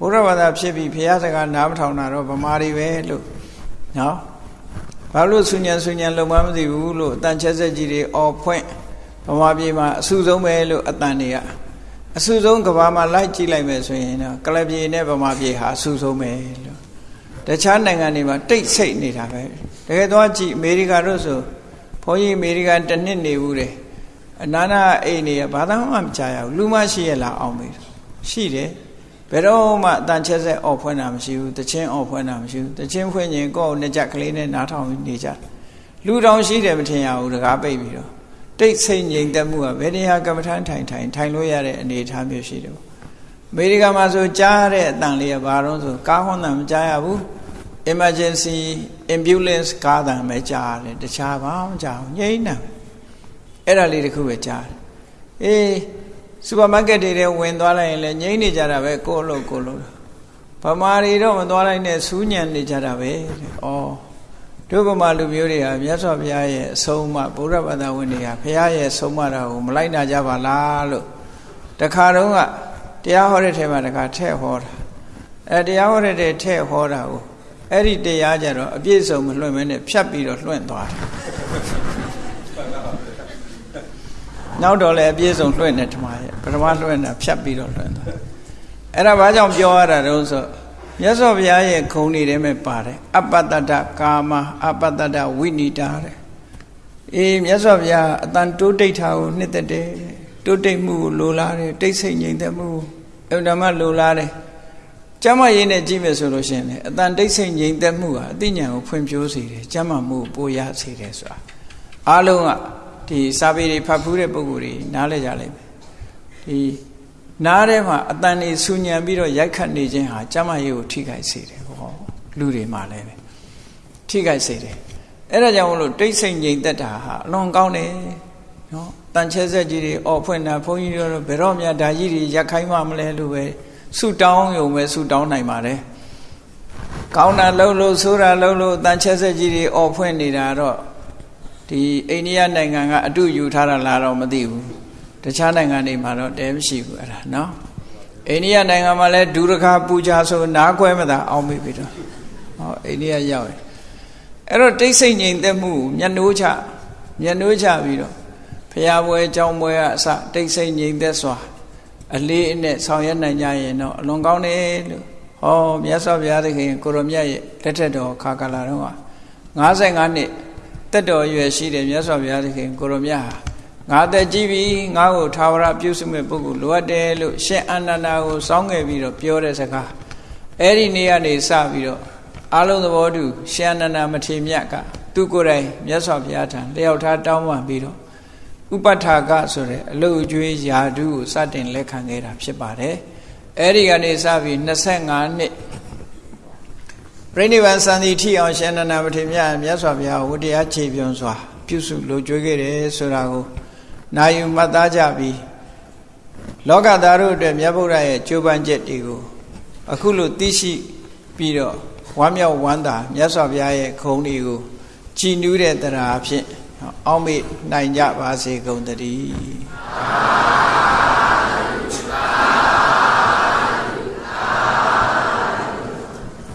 ဘုရားဘာသာဖြစ်ပြီးဘုရားစကားနားမထောင်တာတော့ဗမာတွေပဲလို့နော်ဘာလို့စူးညံစူးညံလုံမမသိဘူးလို့အတန်ချက်ဆက်ကြီးတွေအော်ဖွင့်ဗမာပြည်မှာအဆူဆုံးပဲလို့အတန်တွေကအဆူဆုံးကဘာမှာလိုက်ကြည့်လိုက်မယ်ဆိုရင်တော့ကလပြေနဲ့ဗမာပြည်ဟာအဆူဆုံးပဲလို့တခြားနိုင်ငံတွေမှာတိတ်ဆိတ်နေတာပဲတကယ်တော့ကြည့်အမေရိကတို့ဆိုဘုန်းကြီးအမေရိကန်တစ်နှစ်နေဘူးတယ်အနာနာအိမ်နေရဘာသာမှမကြားရဘူးလူမရှိရလားအောင်မေးရှိတယ် ဘယ်တော့မှအတန်ချက်ဆက်အော်ဖွင့်တာမရှိဘူးတချင်းအော်ဖွင့်တာမရှိဘူးတချင်းဖွင့်ရင်ကိုယ့်နှစ်ကြက်ကလေးနဲ့နားထောင်နေကြလူတောင်ရှိတယ်မထင်ရဘူးတကားပိတ်ပြီးတော့တိတ်ဆိတ်ငြိမ်သက်မှုကဘယ်နေရာကမ္မထမ်းထိုင်ထိုင်ထိုင်လို့ရတဲ့အနေအထားမျိုးရှိတယ်အမေရိကန်မှာဆိုကြားတဲ့အတန်လေးကဘာလို့ဆိုကားဟွန်းတန်မကြားရဘူး emergency ambulance ကားတန်ပဲကြားတယ်တခြားဘာမှမကြားဘူးငြိမ်နေအဲ့ဒါလေးတခုပဲကြားတယ်အေး စူပါမားကတ်တွေထဲဝင်သွားလိုက်ရင်လည်းငြိမ်နေကြတာပဲကိုယ့်လို့ကိုယ့်လို့ဗမာတွေတော့မသွားလိုက်နဲ့စူးညံနေကြတာပဲတဲ့ဩတို့ဗမာလူမျိုးတွေဟာမြတ်စွာဘုရားရဲ့အဆုံးအမဗုဒ္ဓဘာသာဝင်တွေဟာဘုရားရဲ့ဆုံးမတာကိုမလိုက်နာကြပါလားလို့တခါတုန်းကတရားဟောတဲ့ထဲမှာတခါထည့်ဟောတာအဲတရားဟောတဲ့ထဲထည့်ဟောတာကိုအဲ့ဒီတရားကြတော့အပြည့်စုံမလွှင့်မဲနဲ့ဖြတ်ပြီးတော့လွှင့်သွားတယ် နောက်တော့လည်းအပြည့်စုံလွှင့်နေထမရဲ့ပထမလွှင့်တာဖြတ်ပြီးတော့လွှင့်သွားအဲ့ဒါဘာကြောင့်ပြောရတာတုံးဆိုမြတ်စွာဘုရားရဲ့ခုံနေထဲမှာပါတယ်အပတ္တတကာမအပတ္တတဝိနိတာတဲ့အေးမြတ်စွာဘုရားအတန်တိုးတိတ်တာကိုနှစ်သက်တယ်တိုးတိတ်မှုကိုလိုလားတယ်တိတ်ဆိတ်ငြိမ်သက်မှုအဲ့ဒါမှလိုလားတယ်ကျမ်းမာရေးနဲ့ကြည့်မယ်ဆိုလို့ရှိရင်လေအတန်တိတ်ဆိတ်ငြိမ်သက်မှုဟာအသိဉာဏ်ကိုဖွံ့ဖြိုးစေတယ်ကျမ်းမာမှုကိုပိုရစေတယ်ဆိုတာအားလုံးက ဒီစာပေတွေဖတ်ဖူးတဲ့ပုဂ္ဂိုလ်တွေနားလဲကြလိမ့်မယ်ဒီနားထဲမှာအတန်နေဆူညံပြီးတော့ရိုက်ခတ်နေခြင်းဟာကျမ်းမာရေးကိုထိခိုက်စေတယ်ဟောလူတွေမှာလည်းပဲထိခိုက်စေတယ်အဲ့ဒါကြောင့်မလို့တိတ်ဆိတ်ငြိမ်သက်တာဟာအလွန်ကောင်းတယ်နော်တန်ချဲဆက်ကြီးတွေအော်ဖွင့်တာဘုန်းကြီးတို့ဘယ်တော့မှဒါကြီးတွေရက်ခိုင်းမှမလဲလို့ပဲဆူတောင်းရုံပဲဆူတောင်းနိုင်ပါတယ်ကောင်းတာလှုပ်လို့ဆိုးတာလှုပ်လို့တန်ချက်ဆက်ကြီးတွေអော်ဖွင့်နေတာတော့ ဒီအိန္ဒိယနိုင်ငံကအတုယူထားတာလားတော့မသိဘူးတခြားနိုင်ငံတွေမှာတော့တဲမရှိဘူးအဲ့ဒါနော်အိန္ဒိယနိုင်ငံမှာလည်းဒုရခပူဇာဆိုနားခွဲမသာအောင်မိပြီတော့ဟောအိန္ဒိယရောက်ရင်အဲ့တော့တိတ်ဆိတ်ငြိမ်သက်မှုမျက်နှိုးချမျက်နှိုးချပြီးတော့ဖရာပွဲအကြောင်းပွဲကအစတိတ်ဆိတ်ငြိမ်သက်စွာအလေးအနက်ဆောင်ရွက်နိုင်ကြရင်တော့အလွန်ကောင်းတယ်လို့ဟောမြတ်စွာဘုရားသခင်ကိုရမြတ်ရဲ့လက်ထက်တော်ခါကာလာတော့55နှစ် တက်တော်ရွယ်ရှိတယ်မြတ်စွာဘုရားသခင်ကိုရမြတ်ဟာငါသက်ကြီးပြီငါ့ကိုသာဝရပြုစုမဲ့ပုဂ္ဂိုလ်လိုအပ်တယ်လို့ရှင်အနန္ဒာကိုစောင်းခဲ့ပြီးတော့ပြောတဲ့စကားအဲ့ဒီနေ့ကနေစပြီးတော့အလုံးသဘောတူရှင်အနန္ဒာမထေမြတ်ကသူကိုယ်တိုင်မြတ်စွာဘုရားထံလျှောက်ထားတောင်းပန်ပြီးတော့ဥပထာကဆိုတဲ့အလုတ်ကျွေးယာဓုကိုစတင်လက်ခံခဲ့တာဖြစ်ပါတယ်အဲ့ဒီကနေစပြီး25နှစ် ပြိဋိဘံစံတိထိအောင်ရှင်နန္ဒမထေရမြတ်စွာဘုရားဝတရားခြေပြွန်စွာ ပြုစုလိုကျွေးခဲ့တယ်ဆိုတာကိုနာယူမှတ်သားကြပြီးလောကသားတို့အတွက်မြတ်ဗုဒ္ဓရဲ့ကြိုးပမ်းချက်တွေကိုအခုလိုသိရှိပြီးတော့ဝမ်းမြောက်ဝမ်းသာမြတ်စွာဘုရားရဲ့ခုံတွေကိုကြည်နူးတဲ့တရားဖြင့်အောက်မေ့နိုင်ကြပါစေကုန်တည်း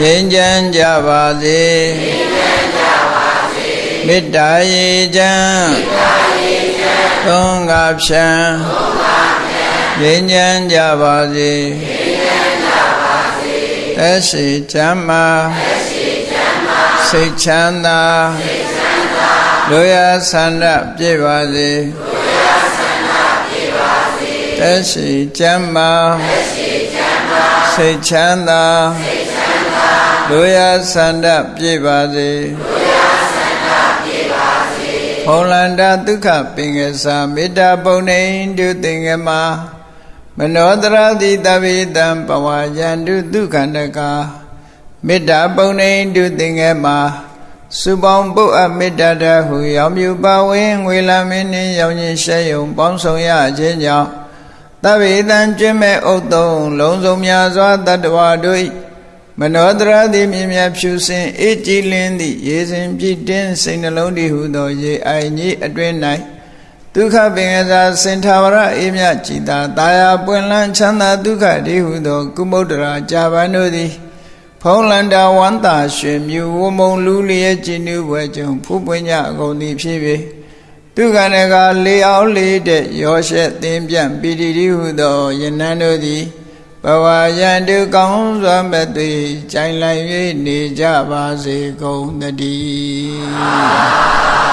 ငြိမ်းချမ်းကြပါစေမေတ္တာရေချမ်းသုံးကဖြံငြိမ်းချမ်းကြပါစေသက်ရှိချမ်းမာစိတ်ချမ်းသာလိုရာဆန္ဒပြည့်ပါစေသက်ရှိချမ်းမာစိတ်ချမ်းသာ လိုရာဆန္ဒပြည့်ပါစေလိုရာဆန္ဒပြည့်ပါစေဖုံလန္တာဒုက္ခပင်ကစားမေတ္တာပုံနေတုသင်္ကမမနောတရတိတဗေတံပဝါယန္တုဒုက္ခန္တကာမေတ္တာပုံနေတုသင်္ကေမှာစုပေါင်းပုတ်အမေတ္တာတဟုရောင်မြူပါဝင်ငွေလာမင်းနှင့်ရောင်ရင်ရှဲယုံပေါင်းဆောင်ရခြင်းကြောင့်တဗေတံကျွင့်မဲ့ဥတုံလုံးစုံများစွာတတ္တဝါတို့ မနောတရသည်မြင်မြဖြူစင်အေးကြည်လင်းသည့်ရေစဉ်ပြည့်တင်းစိတ်နှလုံးတည်ဟုသောရေအိုင်ကြီးအတွင်း၌ဒုက္ခပင်ကစားစင်ထာဝရအေးမြကြည်သာတာယာပွင့်လန်းချမ်းသာဒုက္ခတည်ဟုသော ကုမုဒ္ဒရာကြာပန်တို့သည်ဖုံးလန္တာဝန္တာရွှေမြူဝမုံလူလျက်ကြည်နူးပွဲကြုံဖူးပွင့်ကြအကုန်သည်ဖြစ်၍ဒုက္ခနကလေအောင်လေးတဲ့ရောရှက်သင်ပြန့်ပီတိတိဟုသောယနန်းတို့သည် ဘဝယံတုကောင်းစွာမဲ့သွေကြိုင်လိုက်၍နေကြပါစေကုန်တည်း